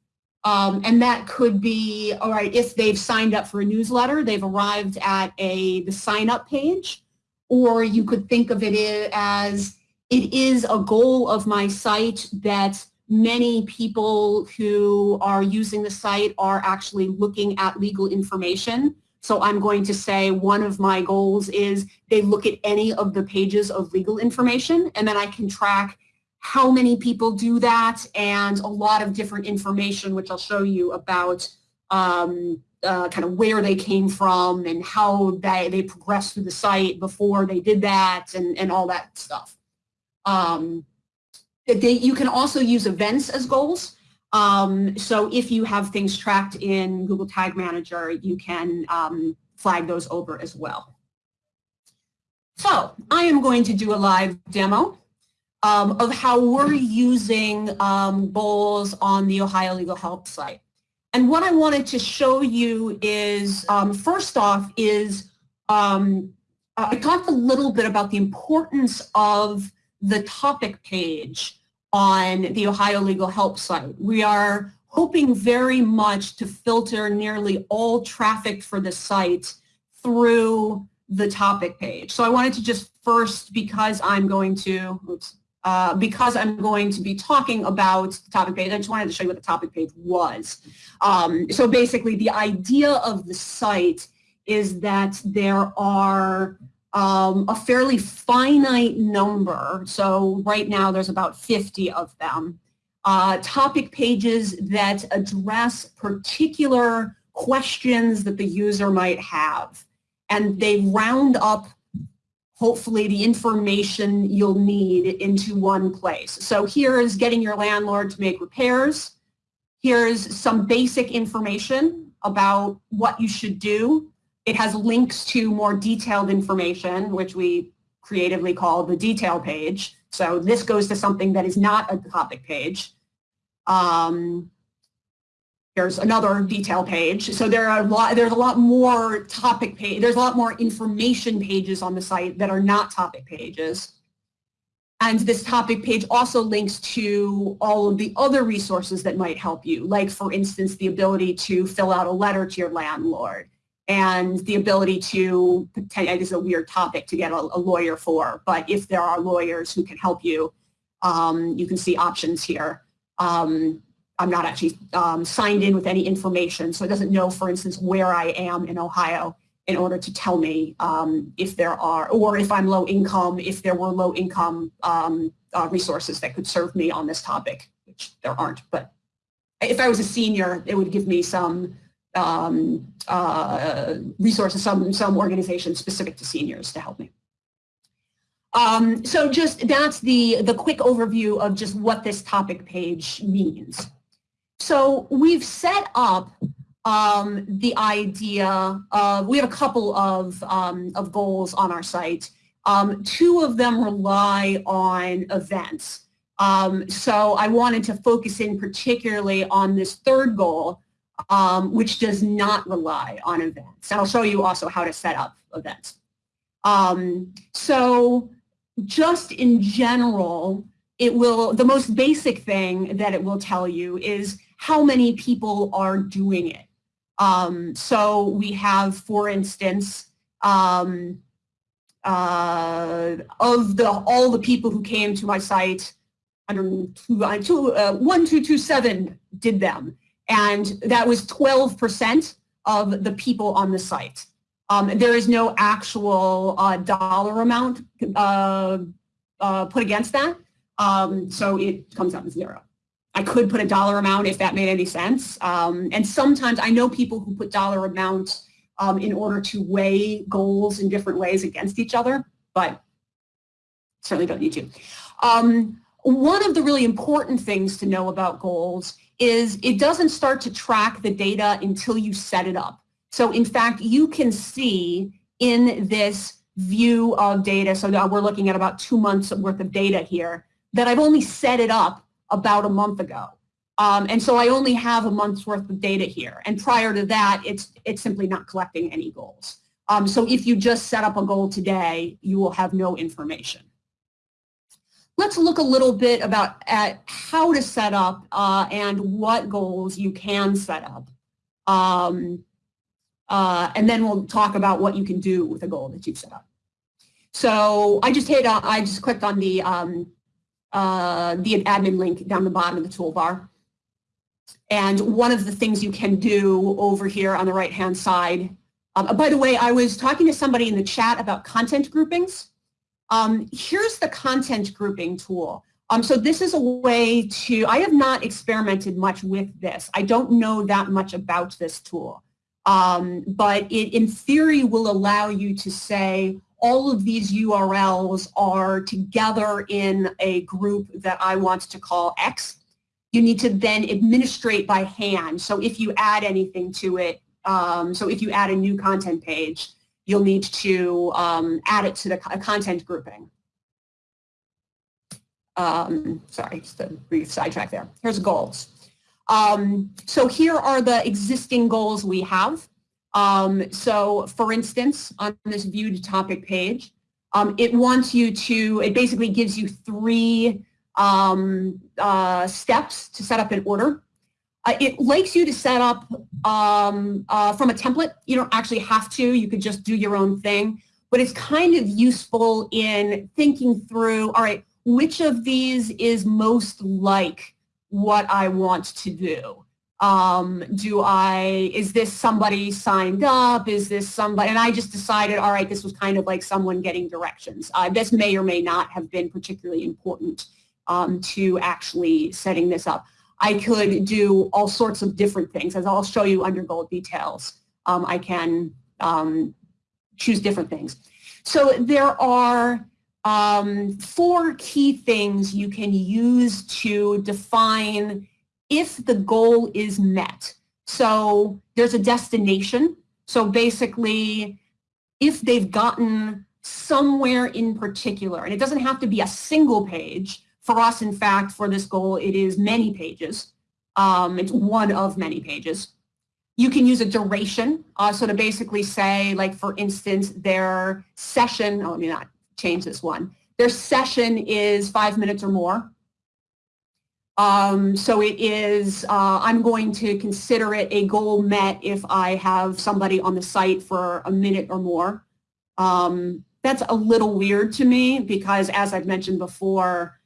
um, and that could be, all right, if they've signed up for a newsletter, they've arrived at a the sign up page, or you could think of it as it is a goal of my site that many people who are using the site are actually looking at legal information. So I'm going to say one of my goals is they look at any of the pages of legal information and then I can track how many people do that and a lot of different information which I'll show you about um, uh, kind of where they came from and how they, they progressed through the site before they did that and, and all that stuff. Um, they, you can also use events as goals. Um, so if you have things tracked in Google Tag Manager, you can um, flag those over as well. So I am going to do a live demo um, of how we're using um, goals on the Ohio Legal Help site. And what I wanted to show you is, um, first off, is um, I talked a little bit about the importance of the topic page on the Ohio Legal Help site. We are hoping very much to filter nearly all traffic for the site through the topic page. So I wanted to just first, because I'm going to, oops, uh, because I'm going to be talking about the topic page, I just wanted to show you what the topic page was. Um, so basically the idea of the site is that there are um, a fairly finite number. So right now there's about 50 of them. Uh, topic pages that address particular questions that the user might have. And they round up hopefully the information you'll need into one place. So here is getting your landlord to make repairs. Here's some basic information about what you should do it has links to more detailed information, which we creatively call the detail page. So this goes to something that is not a topic page. Um, there's another detail page. So there are a lot, there's a lot more topic page, there's a lot more information pages on the site that are not topic pages. And this topic page also links to all of the other resources that might help you, like for instance, the ability to fill out a letter to your landlord, and the ability to, this is a weird topic to get a, a, lawyer for, but if there are lawyers who can help you, um, you can see options here. Um, I'm not actually um, signed in with any information, so it doesn't know, for instance, where I am in Ohio in order to tell me um, if there are, or if I'm low income, if there were low income um, uh, resources that could serve me on this topic, which there aren't. But if I was a senior, it would give me some um, uh, resources, some, some organizations specific to seniors to help me. Um, so just that's the, the quick overview of just what this topic page means. So we've set up um, the idea of, we have a couple of, um, of goals on our site. Um, two of them rely on events. Um, so I wanted to focus in particularly on this third goal, um, which does not rely on events. And I'll show you also how to set up events. Um, so just in general, it will, the most basic thing that it will tell you is how many people are doing it. Um, so we have, for instance, um, uh, of the all the people who came to my site, under two, uh, two, uh, 1227 did them. And that was 12% of the people on the site. Um, there is no actual uh, dollar amount uh, uh, put against that. Um, so it comes out to zero. I could put a dollar amount if that made any sense. Um, and sometimes I know people who put dollar amounts um, in order to weigh goals in different ways against each other, but certainly don't need to. Um, one of the really important things to know about goals is it doesn't start to track the data until you set it up. So in fact, you can see in this view of data, so we're looking at about two months worth of data here, that I've only set it up about a month ago. Um, and so I only have a month's worth of data here. And prior to that, it's, it's simply not collecting any goals. Um, so if you just set up a goal today, you will have no information. Let's look a little bit about at how to set up uh, and what goals you can set up. Um, uh, and then we'll talk about what you can do with a goal that you've set up. So I just hit, uh, I just clicked on the, um, uh, the admin link down the bottom of the toolbar. And one of the things you can do over here on the right-hand side, um, by the way, I was talking to somebody in the chat about content groupings. Um, here's the content grouping tool. Um, so this is a way to, I have not experimented much with this. I don't know that much about this tool. Um, but it in theory will allow you to say all of these URLs are together in a group that I want to call X. You need to then administrate by hand. So if you add anything to it, um, so if you add a new content page, you'll need to um, add it to the content grouping. Um, sorry, just a brief sidetrack there. Here's goals. Um, so here are the existing goals we have. Um, so for instance, on this viewed topic page, um, it wants you to, it basically gives you three um, uh, steps to set up an order. Uh, it likes you to set up um, uh, from a template. You don't actually have to. You could just do your own thing. But it's kind of useful in thinking through, all right, which of these is most like what I want to do? Um, do I, is this somebody signed up? Is this somebody, and I just decided, all right, this was kind of like someone getting directions. Uh, this may or may not have been particularly important um, to actually setting this up. I could do all sorts of different things. As I'll show you under goal details, um, I can um, choose different things. So there are um, four key things you can use to define if the goal is met. So there's a destination. So basically, if they've gotten somewhere in particular, and it doesn't have to be a single page, for us, in fact, for this goal, it is many pages. Um, it's one of many pages. You can use a duration. Uh, so to basically say, like, for instance, their session, oh, let me not change this one. Their session is five minutes or more. Um, so it is, uh, I'm going to consider it a goal met if I have somebody on the site for a minute or more. Um, that's a little weird to me because as I've mentioned before,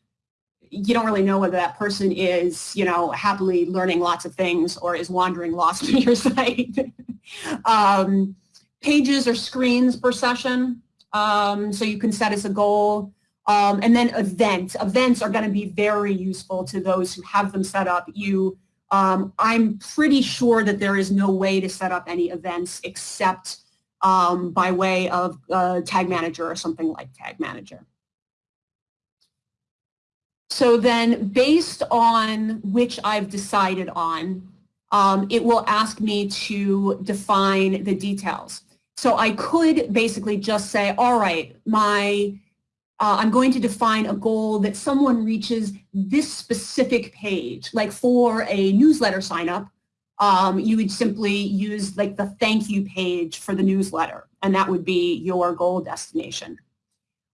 you don't really know whether that person is, you know, happily learning lots of things or is wandering lost in your site. um, pages or screens per session. Um, so you can set as a goal. Um, and then events. Events are going to be very useful to those who have them set up. You Um, I'm pretty sure that there is no way to set up any events except um, by way of uh, Tag Manager or something like Tag Manager. So then based on which I've decided on, um, it will ask me to define the details. So I could basically just say, all right, my, uh, I'm going to define a goal that someone reaches this specific page, like for a newsletter sign up, um, you would simply use like the thank you page for the newsletter, and that would be your goal destination.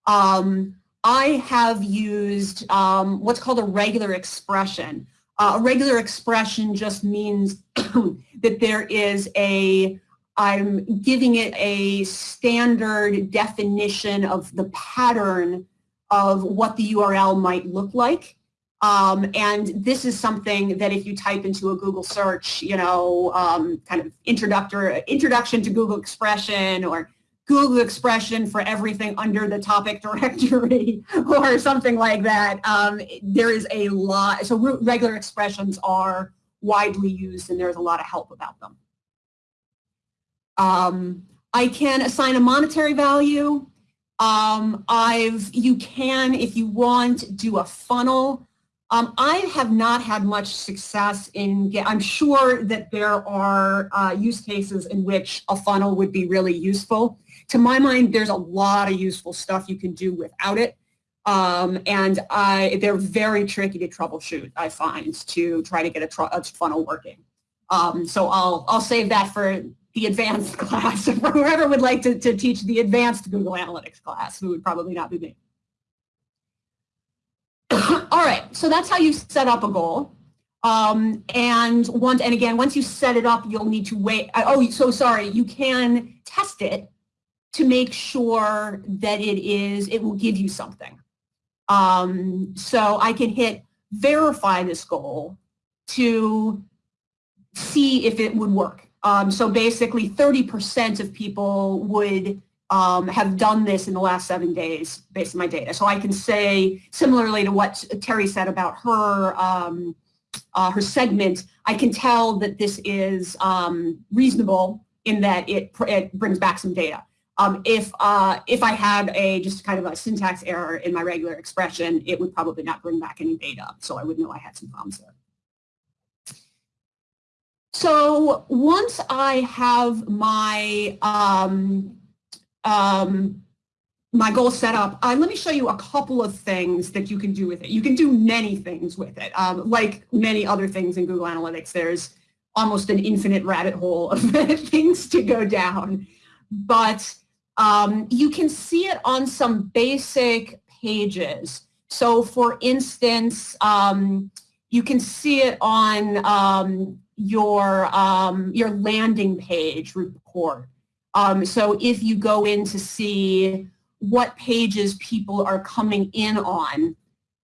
Um, I have used um, what's called a regular expression. Uh, a regular expression just means that there is a, I'm giving it a standard definition of the pattern of what the URL might look like. Um, and this is something that if you type into a Google search, you know, um, kind of introduction to Google Expression or Google Expression for everything under the topic directory or something like that, um, there is a lot, so regular expressions are widely used and there's a lot of help about them. Um, I can assign a monetary value. Um, I've, you can, if you want, do a funnel. Um, I have not had much success in, get, I'm sure that there are uh, use cases in which a funnel would be really useful. To my mind, there's a lot of useful stuff you can do without it. Um, and I, they're very tricky to troubleshoot, I find, to try to get a, a funnel working. Um, so I'll, I'll save that for the advanced class, for whoever would like to, to teach the advanced Google Analytics class, who would probably not be me. All right, so that's how you set up a goal. Um, and once, and again, once you set it up, you'll need to wait. Oh, so sorry, you can test it to make sure that it is, it will give you something. Um, so I can hit verify this goal to see if it would work. Um, so basically 30% of people would um, have done this in the last seven days based on my data. So I can say, similarly to what Teri said about her, um, uh, her segment, I can tell that this is um, reasonable in that it, it brings back some data. Um, if, uh, if I had a just kind of a syntax error in my regular expression, it would probably not bring back any data. So I would know I had some problems there. So once I have my um, um, my goal set up, uh, let me show you a couple of things that you can do with it. You can do many things with it. Um, like many other things in Google Analytics, there's almost an infinite rabbit hole of things to go down. But um, you can see it on some basic pages. So for instance, um, you can see it on um, your, um, your landing page report. Um, so if you go in to see what pages people are coming in on,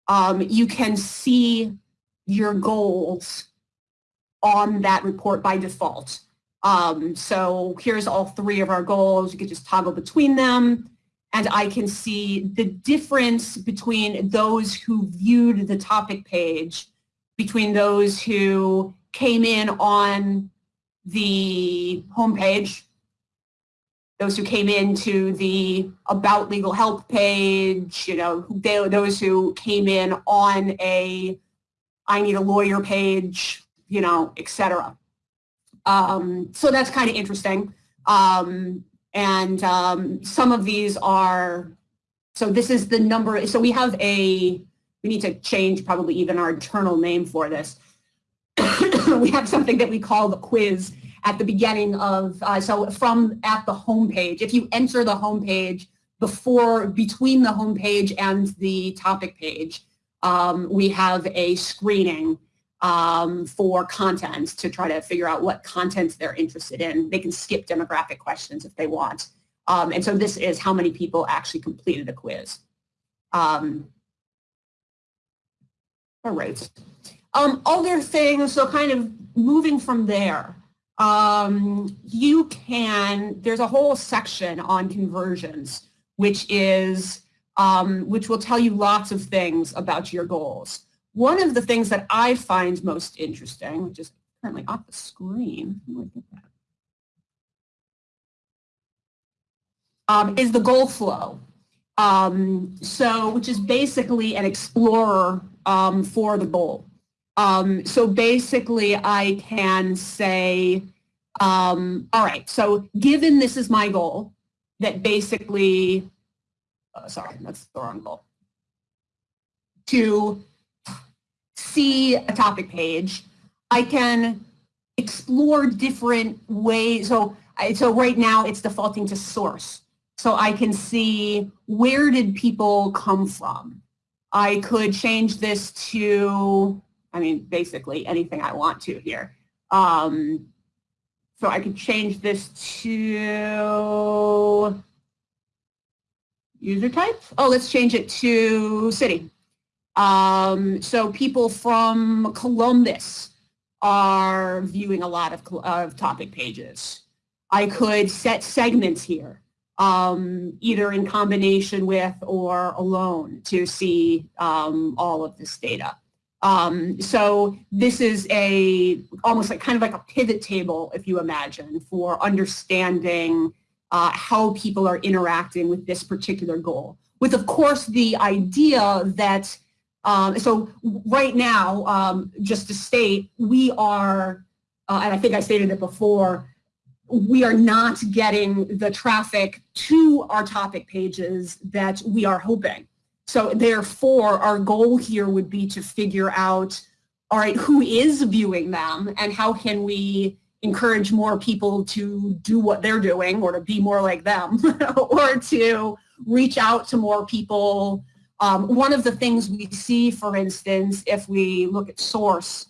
um, you can see your goals on that report by default. Um, so here's all three of our goals. You can just toggle between them. And I can see the difference between those who viewed the topic page, between those who came in on the homepage those who came into the About Legal Help page, you know, they, those who came in on a I need a lawyer page, you know, etc. Um, so that's kind of interesting. Um, and um, some of these are, so this is the number, so we have a, we need to change probably even our internal name for this. we have something that we call the quiz at the beginning of, uh, so from at the homepage. if you enter the homepage before, between the homepage and the topic page, um, we have a screening um, for content to try to figure out what content they're interested in. They can skip demographic questions if they want. Um, and so this is how many people actually completed a quiz. Um, all right. Um, other things, so kind of moving from there um, you can, there's a whole section on conversions, which is, um, which will tell you lots of things about your goals. One of the things that I find most interesting, which is currently off the screen, um, is the goal flow. Um, so, which is basically an explorer um, for the goal. Um, so basically I can say, um, all right, so given this is my goal, that basically, uh, sorry, that's the wrong goal, to see a topic page, I can explore different ways. So, so right now it's defaulting to source. So I can see where did people come from. I could change this to, I mean, basically anything I want to here. Um, so I could change this to user type. Oh, let's change it to city. Um, so people from Columbus are viewing a lot of, of topic pages. I could set segments here um, either in combination with or alone to see um, all of this data. Um, so this is a almost like kind of like a pivot table, if you imagine, for understanding uh, how people are interacting with this particular goal. With, of course, the idea that, um, so right now, um, just to state, we are, uh, and I think I stated it before, we are not getting the traffic to our topic pages that we are hoping. So therefore, our goal here would be to figure out, all right, who is viewing them and how can we encourage more people to do what they're doing or to be more like them or to reach out to more people. Um, one of the things we see, for instance, if we look at source,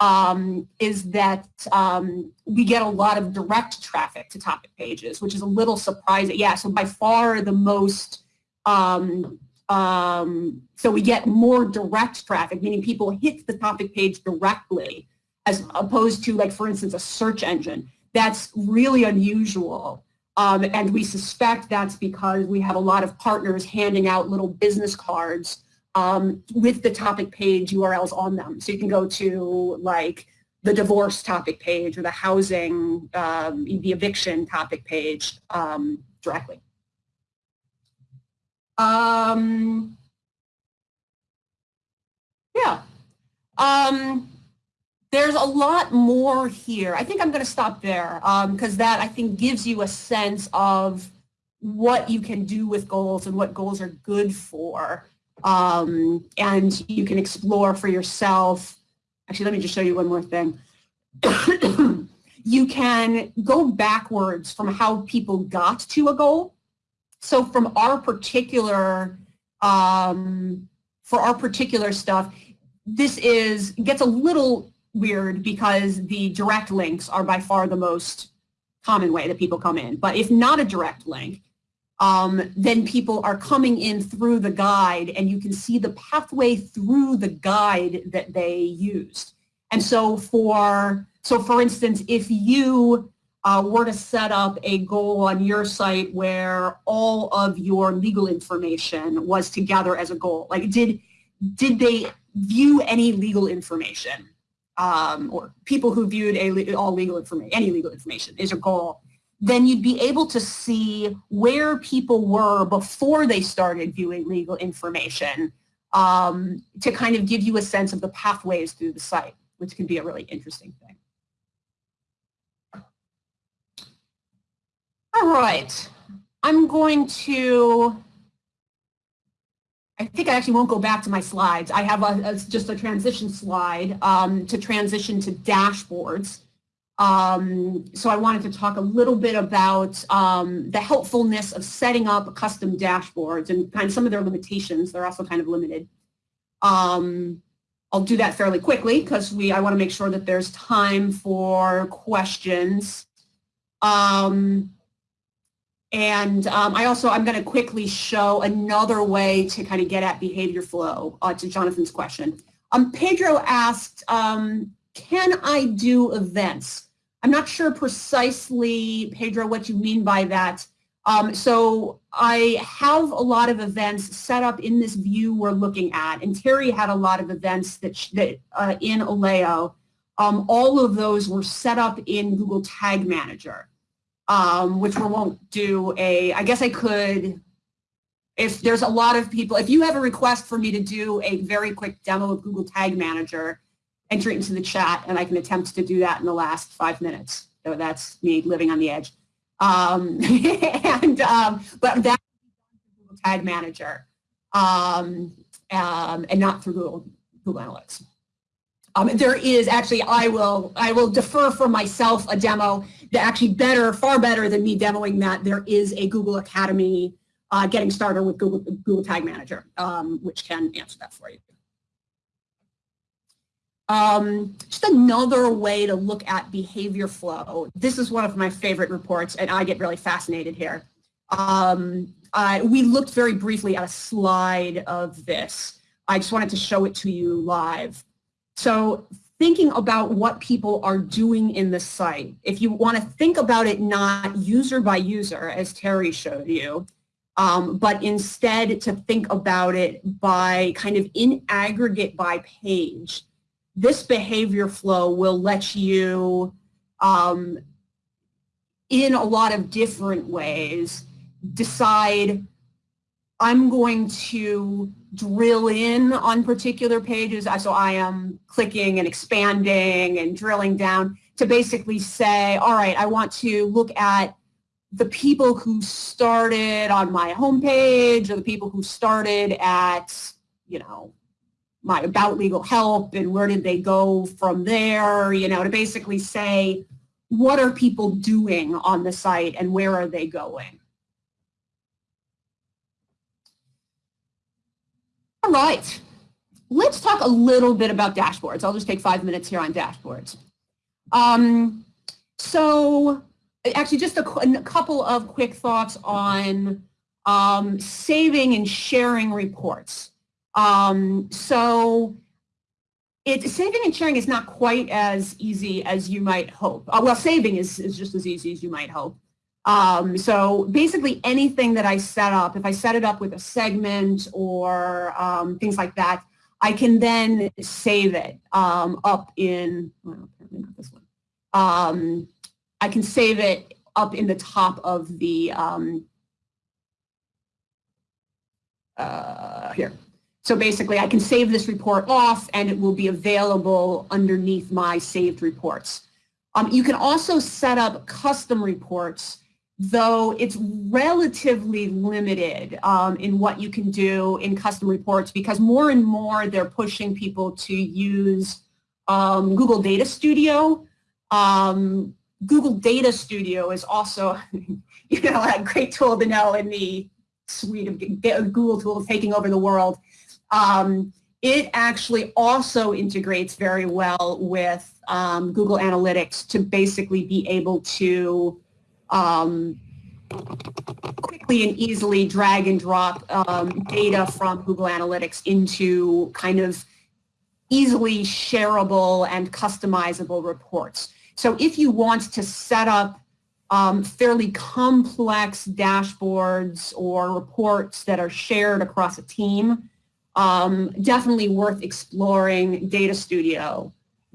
um, is that um, we get a lot of direct traffic to topic pages, which is a little surprising. Yeah, so by far the most, um, um, so we get more direct traffic, meaning people hit the topic page directly as opposed to like, for instance, a search engine. That's really unusual. Um, and we suspect that's because we have a lot of partners handing out little business cards um, with the topic page URLs on them. So you can go to like the divorce topic page or the housing, um, the eviction topic page um, directly. Um, yeah. There's a lot more here. I think I'm going to stop there because um, that I think gives you a sense of what you can do with goals and what goals are good for um, and you can explore for yourself. Actually, let me just show you one more thing. you can go backwards from how people got to a goal. So from our particular, um, for our particular stuff, this is gets a little weird because the direct links are by far the most common way that people come in. But if not a direct link, um, then people are coming in through the guide and you can see the pathway through the guide that they used. And so for, so for instance, if you uh, were to set up a goal on your site where all of your legal information was together as a goal, like did, did they view any legal information? Um, or people who viewed a, all legal information, any legal information is a goal then you'd be able to see where people were before they started viewing legal information um, to kind of give you a sense of the pathways through the site, which can be a really interesting thing. All right, I'm going to, I think I actually won't go back to my slides. I have a, a just a transition slide um, to transition to dashboards. Um, so I wanted to talk a little bit about um, the helpfulness of setting up custom dashboards and kind of some of their limitations. They're also kind of limited. Um, I'll do that fairly quickly because we I want to make sure that there's time for questions. Um, and um, I also, I'm going to quickly show another way to kind of get at behavior flow uh, to Jonathan's question. Um, Pedro asked, um, can I do events? I'm not sure precisely, Pedro, what you mean by that. Um, so I have a lot of events set up in this view we're looking at, and Teri had a lot of events that, that uh, in ILAO. Um, all of those were set up in Google Tag Manager, um, which we won't do a, I guess I could, if there's a lot of people, if you have a request for me to do a very quick demo of Google Tag Manager, enter it into the chat and I can attempt to do that in the last five minutes. So that's me living on the edge. Um, and um, but that Google Tag Manager um, um, and not through Google, Google Analytics. Um, there is actually, I will, I will defer for myself a demo that actually better, far better than me demoing that. There is a Google Academy uh, getting started with Google, Google Tag Manager, um, which can answer that for you. Um, just another way to look at behavior flow. This is one of my favorite reports, and I get really fascinated here. Um, we looked very briefly at a slide of this. I just wanted to show it to you live. So thinking about what people are doing in the site, if you want to think about it not user by user, as Teri showed you, um, but instead to think about it by kind of in aggregate by page, this behavior flow will let you, um, in a lot of different ways, decide I'm going to drill in on particular pages. So I am clicking and expanding and drilling down to basically say, all right, I want to look at the people who started on my homepage or the people who started at, you know, my about legal help and where did they go from there, you know, to basically say, what are people doing on the site and where are they going? All right, let's talk a little bit about dashboards. I'll just take five minutes here on dashboards. Um, so actually just a, a, couple of quick thoughts on um, saving and sharing reports. Um, so it, saving and sharing is not quite as easy as you might hope. Uh, well, saving is, is just as easy as you might hope. Um, so basically anything that I set up, if I set it up with a segment or um, things like that, I can then save it um, up in, well, apparently not this one. Um, I can save it up in the top of the, um, uh, here, so basically I can save this report off and it will be available underneath my saved reports. Um, you can also set up custom reports, though it's relatively limited um, in what you can do in custom reports because more and more they're pushing people to use um, Google Data Studio. Um, Google Data Studio is also, you know, a great tool to know in the suite of Google tools taking over the world. Um, it actually also integrates very well with um, Google Analytics to basically be able to um, quickly and easily drag and drop um, data from Google Analytics into kind of easily shareable and customizable reports. So if you want to set up um, fairly complex dashboards or reports that are shared across a team, um, definitely worth exploring Data Studio.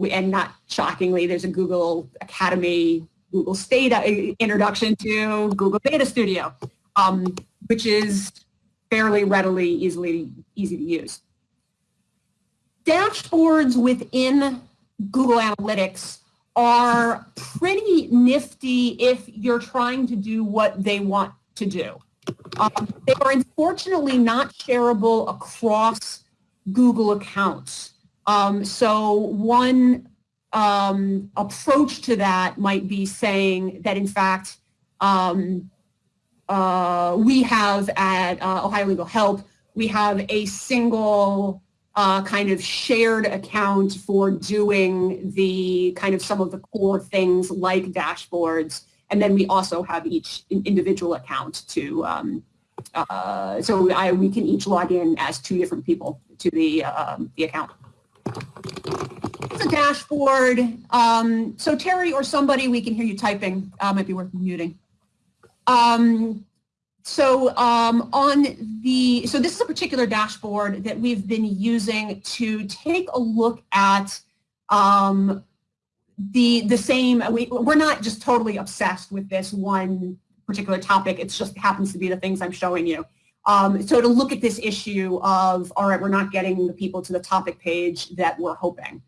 And not shockingly, there's a Google Academy, Google State introduction to Google Data Studio, um, which is fairly readily, easily, easy to use. Dashboards within Google Analytics are pretty nifty if you're trying to do what they want to do. Um, they are unfortunately not shareable across Google accounts. Um, so one um, approach to that might be saying that in fact um, uh, we have at uh, Ohio Legal Help, we have a single uh, kind of shared account for doing the kind of some of the core things like dashboards and then we also have each individual account to, um, uh, so I, we can each log in as two different people to the, um, the account. A dashboard. Um, so Teri or somebody, we can hear you typing. Uh, might be worth muting. Um, so um, on the, so this is a particular dashboard that we've been using to take a look at um, the the same. We, we're not just totally obsessed with this one particular topic. It just happens to be the things I'm showing you. Um, so to look at this issue of, all right, we're not getting the people to the topic page that we're hoping.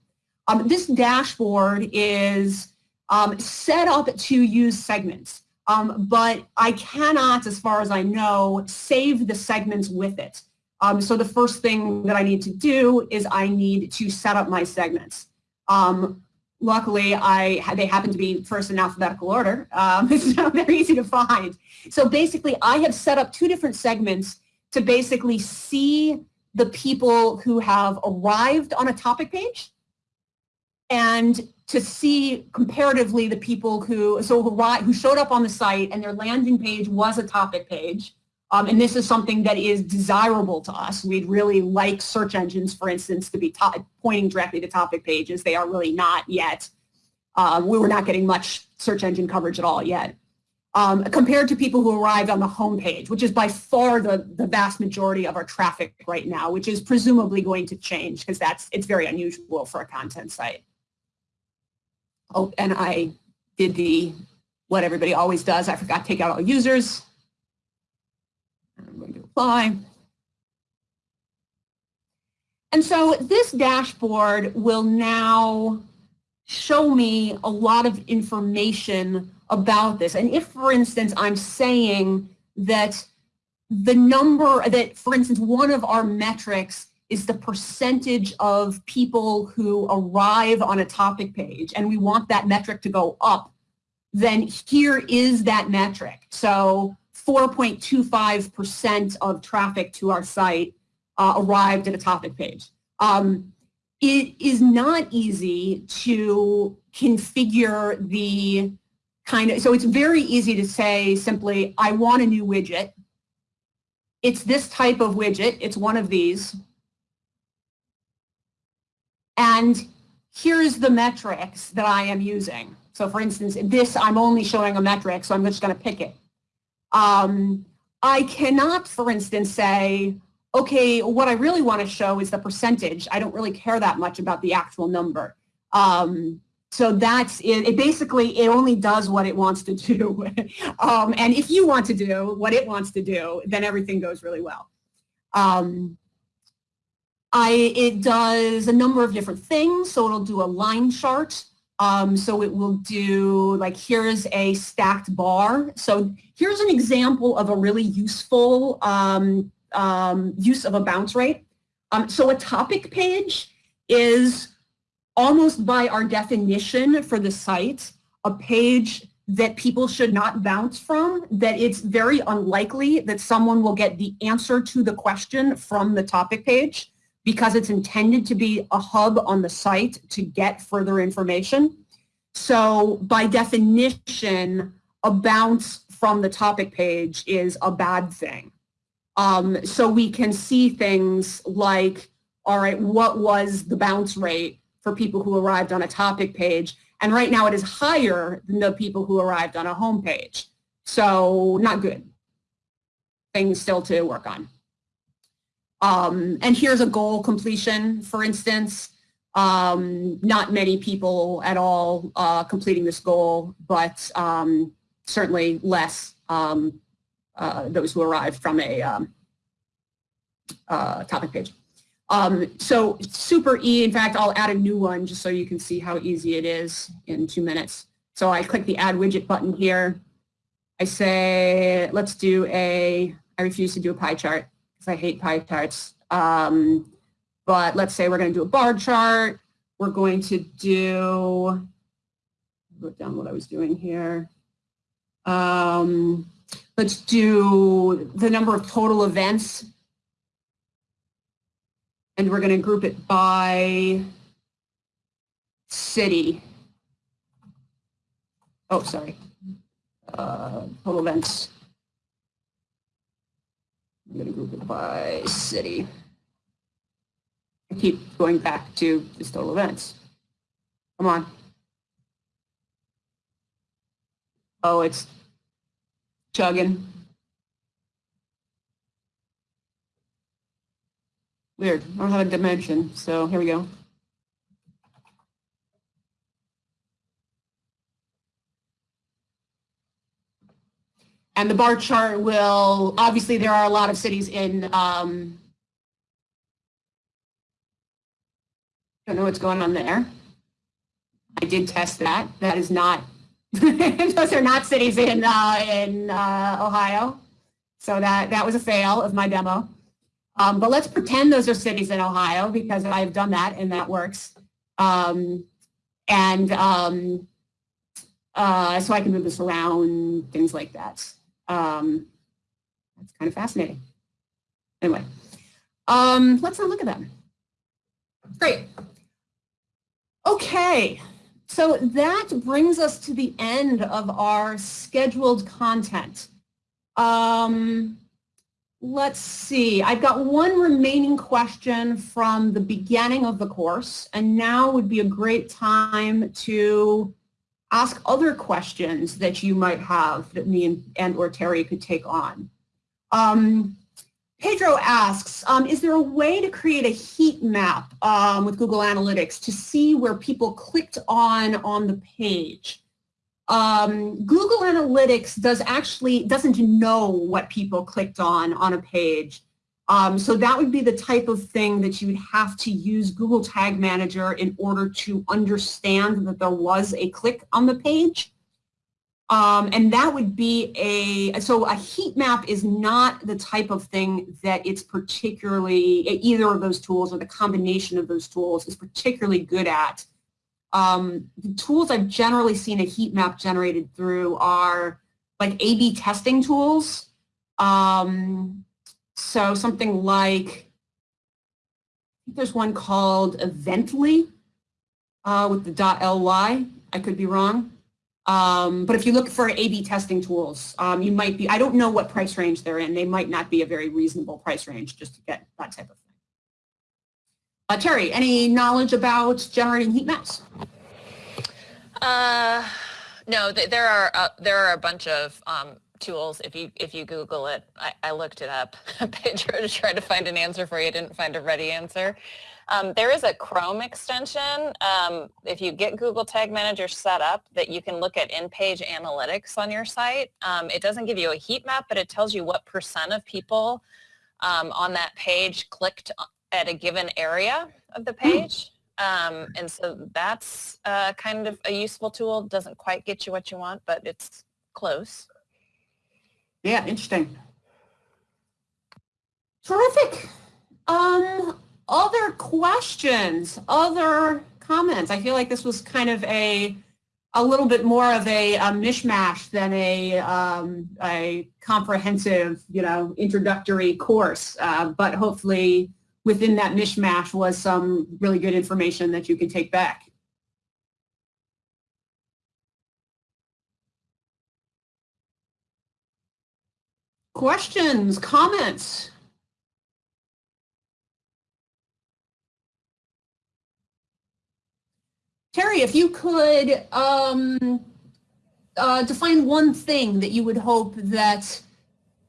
Um, this dashboard is um, set up to use segments, um, but I cannot, as far as I know, save the segments with it. Um, so the first thing that I need to do is I need to set up my segments. Um, luckily, I they happen to be first in alphabetical order, um, so they're easy to find. So basically, I have set up two different segments to basically see the people who have arrived on a topic page and to see comparatively the people who so who, who showed up on the site and their landing page was a topic page. Um, and this is something that is desirable to us. We'd really like search engines, for instance, to be pointing directly to topic pages. They are really not yet. Um, we were not getting much search engine coverage at all yet. Um, compared to people who arrived on the home page, which is by far the, the vast majority of our traffic right now, which is presumably going to change because that's it's very unusual for a content site. Oh, and I did the, what everybody always does. I forgot to take out all users. I'm going to apply. And so this dashboard will now show me a lot of information about this. And if, for instance, I'm saying that the number that, for instance, one of our metrics is the percentage of people who arrive on a topic page and we want that metric to go up, then here is that metric. So 4.25% of traffic to our site uh, arrived at a topic page. Um, it is not easy to configure the kind of, so it's very easy to say simply, I want a new widget. It's this type of widget. It's one of these. And here's the metrics that I am using. So for instance, this I'm only showing a metric, so I'm just going to pick it. Um, I cannot, for instance, say, okay, what I really want to show is the percentage. I don't really care that much about the actual number. Um, so that's it. it. Basically, it only does what it wants to do. um, and if you want to do what it wants to do, then everything goes really well. Um, I, it does a number of different things. So it'll do a line chart. Um, so it will do like here's a stacked bar. So here's an example of a really useful um, um, use of a bounce rate. Um, so a topic page is almost by our definition for the site, a page that people should not bounce from, that it's very unlikely that someone will get the answer to the question from the topic page because it's intended to be a hub on the site to get further information. So by definition, a bounce from the topic page is a bad thing. Um, so we can see things like, all right, what was the bounce rate for people who arrived on a topic page? And right now it is higher than the people who arrived on a home page. So not good. Things still to work on. Um, and here's a goal completion, for instance. Um, not many people at all uh, completing this goal, but um, certainly less um, uh, those who arrived from a um, uh, topic page. Um, so super E, in fact, I'll add a new one just so you can see how easy it is in two minutes. So I click the add widget button here. I say, let's do a, I refuse to do a pie chart because I hate pie charts. Um, but let's say we're going to do a bar chart. We're going to do, wrote down what I was doing here. Um, let's do the number of total events. And we're going to group it by city. Oh, sorry. Uh, total events. I'm going to group it by city. I keep going back to this total events. Come on. Oh, it's chugging. Weird. I don't have a dimension, so here we go. And the bar chart will, obviously there are a lot of cities in, um, don't know what's going on there. I did test that. That is not, those are not cities in, uh, in, uh, Ohio. So that, that was a fail of my demo. Um, but let's pretend those are cities in Ohio because I've done that and that works. Um, and um, uh, so I can move this around, things like that. Um, that's kind of fascinating. Anyway, um, let's not look at them. Great. Okay, so that brings us to the end of our scheduled content. Um, let's see, I've got one remaining question from the beginning of the course, and now would be a great time to ask other questions that you might have that me and, and or Teri could take on. Um, Pedro asks, um, is there a way to create a heat map um, with Google Analytics to see where people clicked on on the page? Um, Google Analytics does actually doesn't know what people clicked on on a page. Um, so that would be the type of thing that you would have to use Google Tag Manager in order to understand that there was a click on the page. Um, and that would be a, so a heat map is not the type of thing that it's particularly, either of those tools or the combination of those tools is particularly good at. Um, the tools I've generally seen a heat map generated through are like A-B testing tools. Um, so something like, there's one called Evently uh, with the .ly. I could be wrong. Um, but if you look for A-B testing tools, um, you might be, I don't know what price range they're in. They might not be a very reasonable price range just to get that type of thing. Uh, Teri, any knowledge about generating heat maps? Uh, no, th there are uh, there are a bunch of um, tools. If you if you Google it, I, I looked it up, Pedro, to try to find an answer for you. Didn't find a ready answer. Um, there is a Chrome extension. Um, if you get Google Tag Manager set up, that you can look at in-page analytics on your site. Um, it doesn't give you a heat map, but it tells you what percent of people um, on that page clicked at a given area of the page. Um, and so that's uh, kind of a useful tool. Doesn't quite get you what you want, but it's close. Yeah, interesting. Terrific. Um, other questions, other comments? I feel like this was kind of a a little bit more of a, a mishmash than a um, a comprehensive, you know, introductory course. Uh, but hopefully, within that mishmash was some really good information that you can take back. Questions, comments? Teri, if you could um, uh, define one thing that you would hope that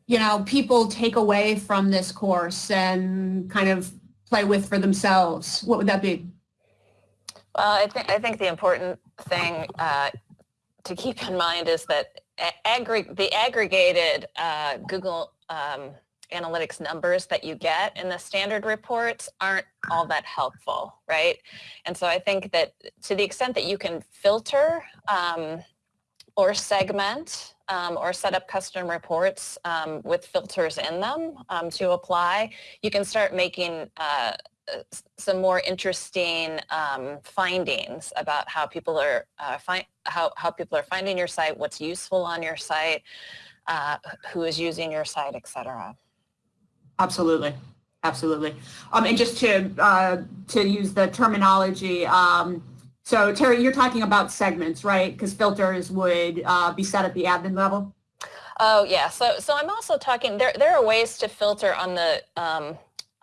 you know people take away from this course and kind of play with for themselves, what would that be? Well, I think I think the important thing uh, to keep in mind is that aggr the aggregated uh, Google um, analytics numbers that you get in the standard reports aren't all that helpful, right? And so I think that to the extent that you can filter um, or segment um, or set up custom reports um, with filters in them um, to apply, you can start making uh, some more interesting um, findings about how people are uh, how, how people are finding your site, what's useful on your site, uh, who is using your site, etc. Absolutely. Absolutely. Um, and just to uh, to use the terminology, um, so Teri, you're talking about segments, right? Because filters would uh, be set at the admin level. Oh yeah. So so I'm also talking. There there are ways to filter on the.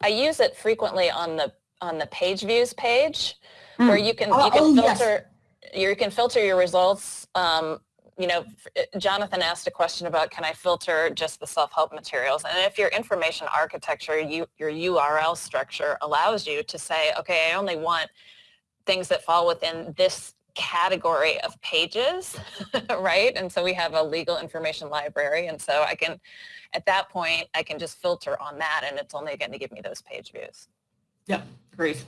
I use it frequently on the on the page views page, mm. where you can you can oh, filter. Yes. You can filter your results um, you know, Jonathan asked a question about can I filter just the self-help materials? And if your information architecture, you, your URL structure allows you to say, okay, I only want things that fall within this category of pages, right? And so we have a legal information library. And so I can, at that point, I can just filter on that and it's only going to give me those page views. Yeah, great.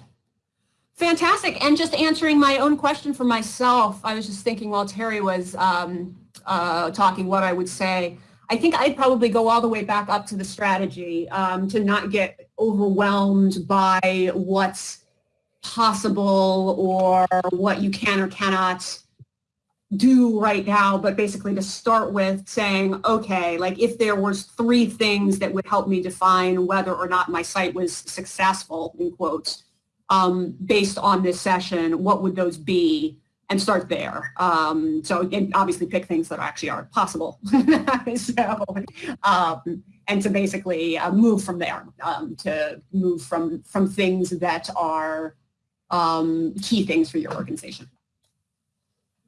Fantastic. And just answering my own question for myself, I was just thinking while Teri was um, uh, talking what I would say. I think I'd probably go all the way back up to the strategy um, to not get overwhelmed by what's possible or what you can or cannot do right now, but basically to start with saying, okay, like if there was three things that would help me define whether or not my site was successful, in quotes, um, based on this session, what would those be? And start there. Um, so and obviously pick things that actually are possible. so, um, and to basically uh, move from there, um, to move from from things that are um, key things for your organization.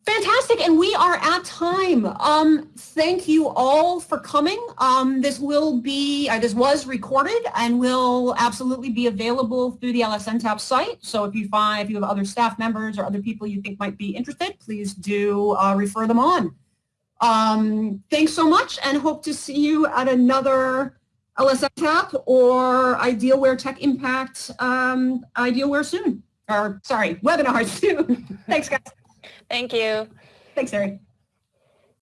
Fantastic, and we are at time. Um, thank you all for coming. Um, this will be, uh, this was recorded and will absolutely be available through the LSN LSNTAP site. So if you find, if you have other staff members or other people you think might be interested, please do uh, refer them on. Um, thanks so much and hope to see you at another LSNTAP or Idealware Tech Impact um, Idealware soon. Or sorry, webinar soon. thanks guys. Thank you. Thanks, Harry.